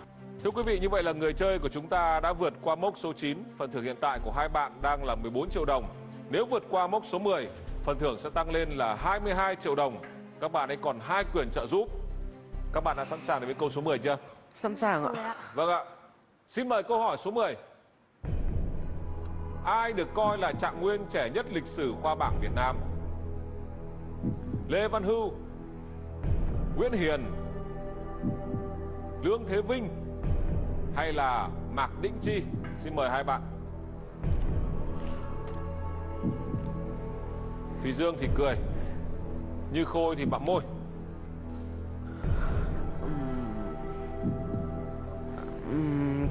Speaker 1: Thưa quý vị, như vậy là người chơi của chúng ta đã vượt qua mốc số 9. Phần thưởng hiện tại của hai bạn đang là 14 triệu đồng. Nếu vượt qua mốc số 10, phần thưởng sẽ tăng lên là 22 triệu đồng. Các bạn ấy còn hai quyền trợ giúp. Các bạn đã sẵn sàng để với câu số 10 chưa?
Speaker 8: Sẵn sàng ạ
Speaker 1: Vâng ạ. Xin mời câu hỏi số 10. Ai được coi là trạng nguyên trẻ nhất lịch sử khoa bảng Việt Nam? Lê Văn Hưu, Nguyễn Hiền, Lương Thế Vinh hay là Mạc Đĩnh Chi? Xin mời hai bạn. Thùy Dương thì cười, Như Khôi thì bặm môi.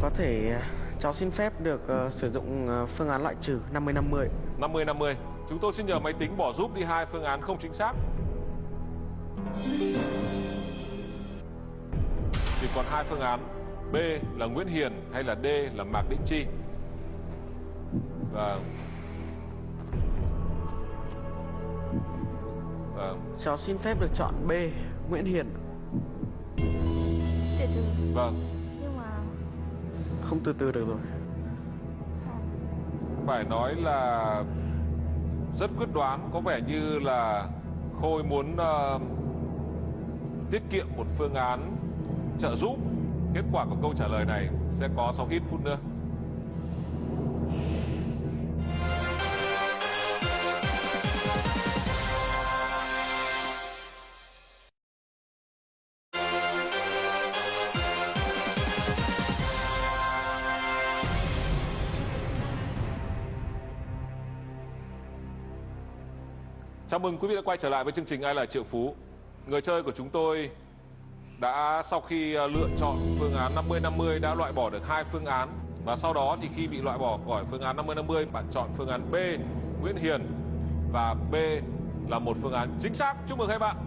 Speaker 8: Có thể ờ, cháu xin phép được ờ, sử dụng ờ, phương án loại trừ 50-50
Speaker 1: 50 50. Chúng tôi xin nhờ máy tính bỏ giúp đi hai phương án không chính xác. Thì còn hai phương án. B là Nguyễn Hiền hay là D là Mạc Đĩnh Chi. Vâng. Vâng.
Speaker 8: Cháu xin phép được chọn B Nguyễn Hiền
Speaker 2: từ từ
Speaker 1: Vâng.
Speaker 2: nhưng mà
Speaker 8: Không từ từ được rồi
Speaker 1: Phải nói là rất quyết đoán, có vẻ như là Khôi muốn ờ, tiết kiệm một phương án trợ giúp kết quả của câu trả lời này sẽ có sau ít phút nữa Chào mừng quý vị đã quay trở lại với chương trình Ai là Triệu Phú. Người chơi của chúng tôi đã, sau khi ờ, lựa chọn phương án 50-50 đã loại bỏ được hai phương án và sau đó thì khi bị loại bỏ khỏi phương án 50-50 bạn chọn phương án B, Nguyễn Hiền và B là một phương án chính xác. Chúc mừng hai bạn.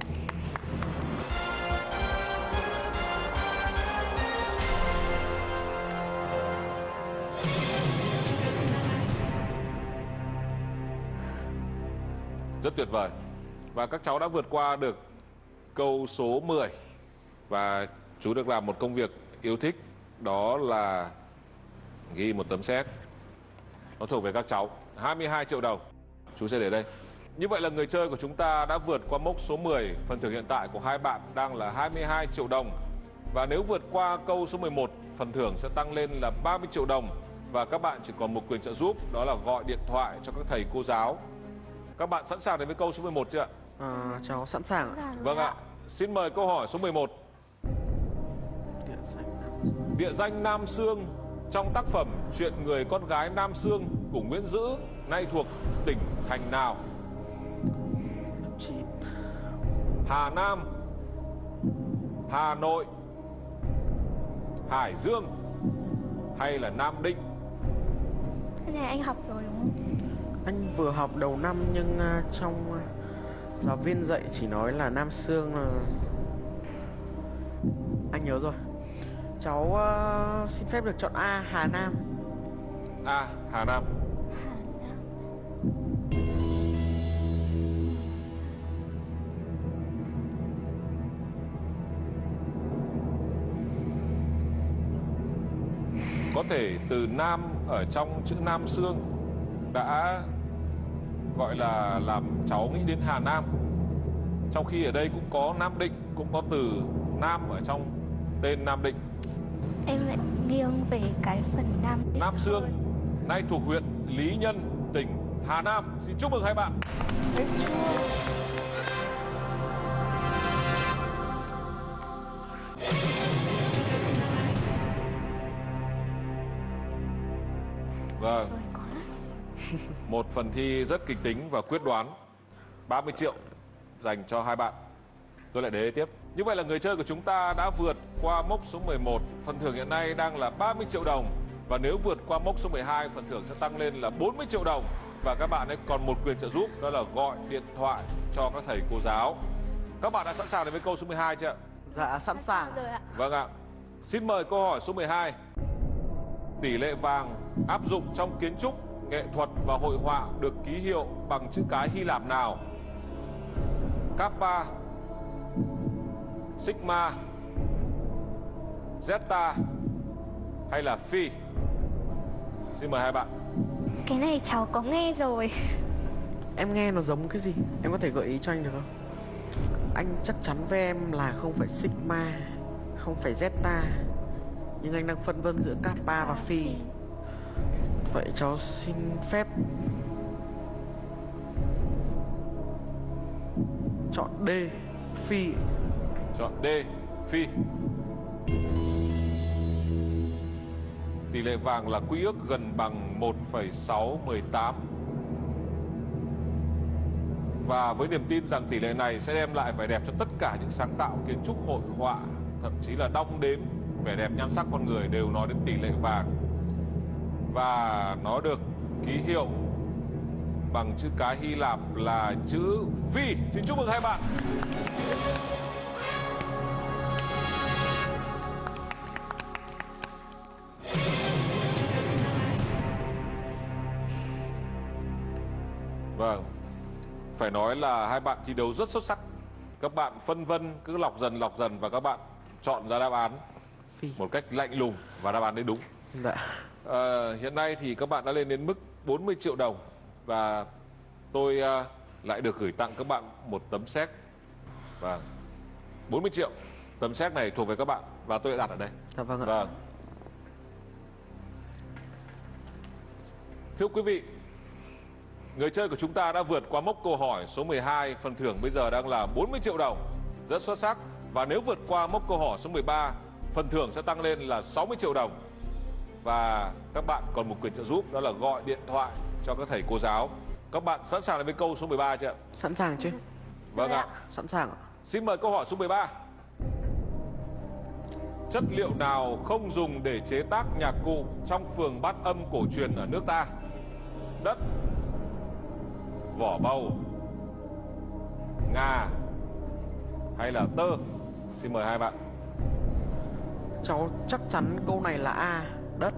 Speaker 1: Rất tuyệt vời. Và các cháu đã vượt qua được câu số 10 và chú được làm một công việc yêu thích đó là ghi một tấm xét Nó thuộc về các cháu. 22 triệu đồng. Chú sẽ để đây. Như vậy là người chơi của chúng ta đã vượt qua mốc số 10. Phần thưởng hiện tại của hai bạn đang là 22 triệu đồng. Và nếu vượt qua câu số 11, phần thưởng sẽ tăng lên là 30 triệu đồng. Và các bạn chỉ còn một quyền trợ giúp, đó là gọi điện thoại cho các thầy cô giáo. Các bạn sẵn sàng đến với câu số 11 chưa ạ?
Speaker 8: À, cháu sẵn sàng ạ.
Speaker 1: Vâng ạ. Xin mời câu hỏi số 11.
Speaker 8: Địa danh Nam-
Speaker 1: Địa danh Nam Sương trong tác phẩm Chuyện người con gái Nam Sương của Nguyễn Dữ nay thuộc tỉnh thành nào? Hà Nam, Hà Nội, Hải Dương hay là Nam Định?
Speaker 9: Cái này anh học rồi đúng không?
Speaker 8: anh vừa học đầu năm nhưng à, trong à, giáo viên dạy chỉ nói là Nam Sương là anh nhớ rồi. Cháu uh, xin phép được chọn A Hà Nam.
Speaker 1: A. Hà Nam. Có thể từ Nam ở trong chữ Nam xương đã gọi là làm cháu nghĩ đến Hà Nam. Trong khi ở đây cũng có Nam Định, cũng có từ Nam ở trong tên Nam Định.
Speaker 9: Em lại nghiêng về cái phần Nam Định
Speaker 1: Nam Sương
Speaker 9: hơn.
Speaker 1: nay thuộc huyện Lý Nhân, tỉnh Hà Nam. Xin chúc mừng hai bạn. Vâng, một phần thi rất kịch tính và quyết đoán. 30 triệu dành cho hai bạn. Tôi lại để tiếp. Như vậy là người chơi của chúng ta đã vượt qua mốc số 11. Phần thưởng hiện nay đang là 30 triệu đồng. Và nếu vượt qua mốc số 12, phần thưởng sẽ tăng lên là 40 triệu đồng. Và các bạn ấy còn một quyền trợ giúp, đó là gọi điện thoại cho các thầy cô giáo. Các bạn đã sẵn sàng đến với câu số 12 chưa ạ?
Speaker 8: Dạ sẵn sàng.
Speaker 9: rồi ạ.
Speaker 1: Vâng ạ. Xin mời câu hỏi số 12. Tỷ lệ vàng áp dụng trong kiến trúc, nghệ thuật và hội họa được ký hiệu bằng chữ cái Hy Lạp nào? Kappa, Sigma, Zeta hay là Phi? Xin mời hai bạn.
Speaker 9: Cái này cháu có nghe rồi
Speaker 8: Em nghe nó giống cái gì? Em có thể gợi ý cho anh được không? Anh chắc chắn với em là không phải Sigma, không phải Zeta. Nhưng anh đang phân vân giữa Kappa và Phi. Vậy cháu xin phép chọn D, Phi.
Speaker 1: Chọn D, Phi. Tỷ lệ vàng là quy ước gần bằng 1,618. Và với niềm tin rằng tỷ lệ này sẽ đem lại vẻ đẹp cho tất cả những sáng tạo kiến trúc hội họa, thậm chí là đong đếm vẻ đẹp nhan sắc con người đều nói đến tỷ lệ vàng. Và nó được ký hiệu bằng chữ cái Hy Lạp là chữ Phi. Xin chúc mừng hai bạn. Vâng, phải nói là hai bạn thi đấu rất xuất sắc. Các bạn phân vân cứ lọc dần lọc dần và các bạn chọn ra đáp án
Speaker 8: Phi.
Speaker 1: một cách lạnh lùng và đáp án đấy đúng.
Speaker 8: Dạ.
Speaker 1: Ờ, hiện nay thì các bạn đã lên đến mức 40 triệu đồng và tôi ờ, lại được gửi tặng các bạn một tấm séc. Vâng. 40 triệu. Tấm séc này thuộc về các bạn và tôi đã đặt ở đây.
Speaker 8: Dạ vâng ạ.
Speaker 1: Vâng. Thưa quý vị, người chơi của chúng ta đã vượt qua mốc câu hỏi số 12, phần thưởng bây giờ đang là 40 triệu đồng. Rất xuất sắc. Và nếu vượt qua mốc câu hỏi số 13, phần thưởng sẽ tăng lên là 60 triệu đồng. Và các bạn còn một quyền trợ giúp đó là gọi điện thoại cho các thầy cô giáo. Các bạn sẵn sàng đến với câu số 13 chưa ạ?
Speaker 8: Sẵn sàng chứ?
Speaker 1: Vâng ạ.
Speaker 8: Sẵn sàng ạ.
Speaker 1: Xin mời câu hỏi số 13. Chất liệu nào không dùng để chế tác nhạc cụ trong phường bát âm cổ truyền ở nước ta? Đất, vỏ bầu, ngà hay là tơ? Xin mời hai bạn.
Speaker 8: Cháu chắc chắn câu này là A, đất.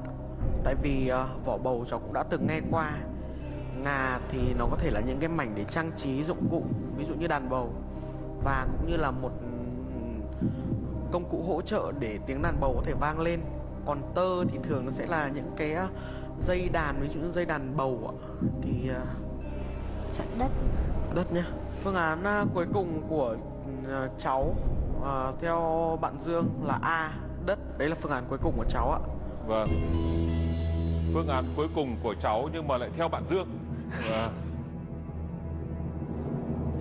Speaker 8: Tại vì ờ, vỏ bầu cháu cũng đã từng nghe qua. Ngà thì nó có thể là những cái mảnh để trang trí dụng cụ, ví dụ như đàn bầu. Và cũng như là một công cụ hỗ trợ để tiếng đàn bầu có thể vang lên. Còn tơ thì thường nó sẽ là những cái ờ, dây đàn, ví dụ như dây đàn bầu. Thì ờ,
Speaker 3: Chọn đất.
Speaker 8: đất nhá. Phương án cuối cùng của cháu theo bạn Dương là A, đất. Đấy là phương án cuối cùng của cháu ạ.
Speaker 1: Vâng. Phương án cuối cùng của cháu nhưng mà lại theo bạn Dương. Vâng.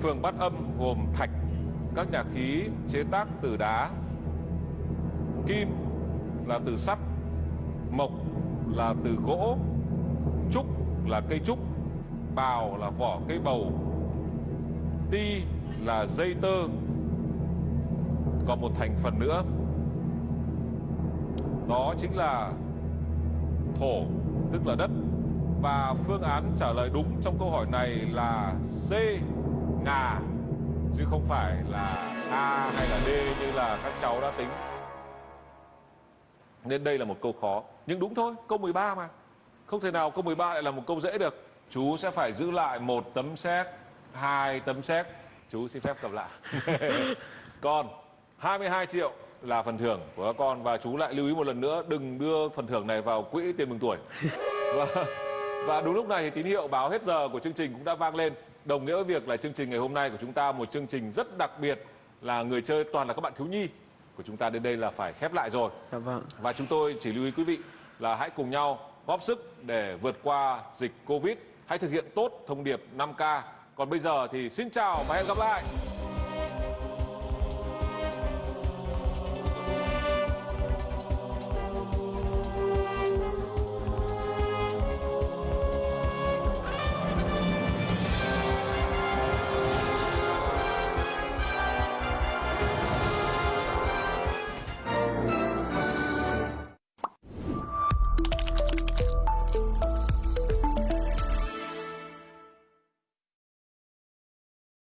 Speaker 1: Phường bát âm gồm thạch, các nhà khí chế tác từ đá, kim là từ sắt, mộc là từ gỗ, trúc là cây trúc, bào là vỏ cây bầu, ti là dây tơ. Còn một thành phần nữa đó chính là thổ, tức là đất. Và phương án trả lời đúng trong câu hỏi này là C, ngà, chứ không phải là A hay là D như là các cháu đã tính. Nên đây là một câu khó, nhưng đúng thôi, câu 13 mà. Không thể nào câu 13 lại là một câu dễ được. Chú sẽ phải giữ lại một tấm xét, hai tấm xét. Chú xin phép cầm lại. [LAUGHS] Còn 22 triệu là phần thưởng của các con và chú lại lưu ý một lần nữa đừng đưa phần thưởng này vào quỹ tiền mừng tuổi [LAUGHS] và, và đúng lúc này thì tín hiệu báo hết giờ của chương trình cũng đã vang lên đồng nghĩa với việc là chương trình ngày hôm nay của chúng ta một chương trình rất đặc biệt là người chơi toàn là các bạn thiếu nhi của chúng ta đến đây là phải khép lại rồi
Speaker 8: Dạ vâng.
Speaker 1: và chúng tôi chỉ lưu ý quý vị là hãy cùng nhau góp sức để vượt qua dịch Covid. Hãy thực hiện tốt thông điệp 5K. Còn bây giờ thì xin chào và hẹn gặp lại.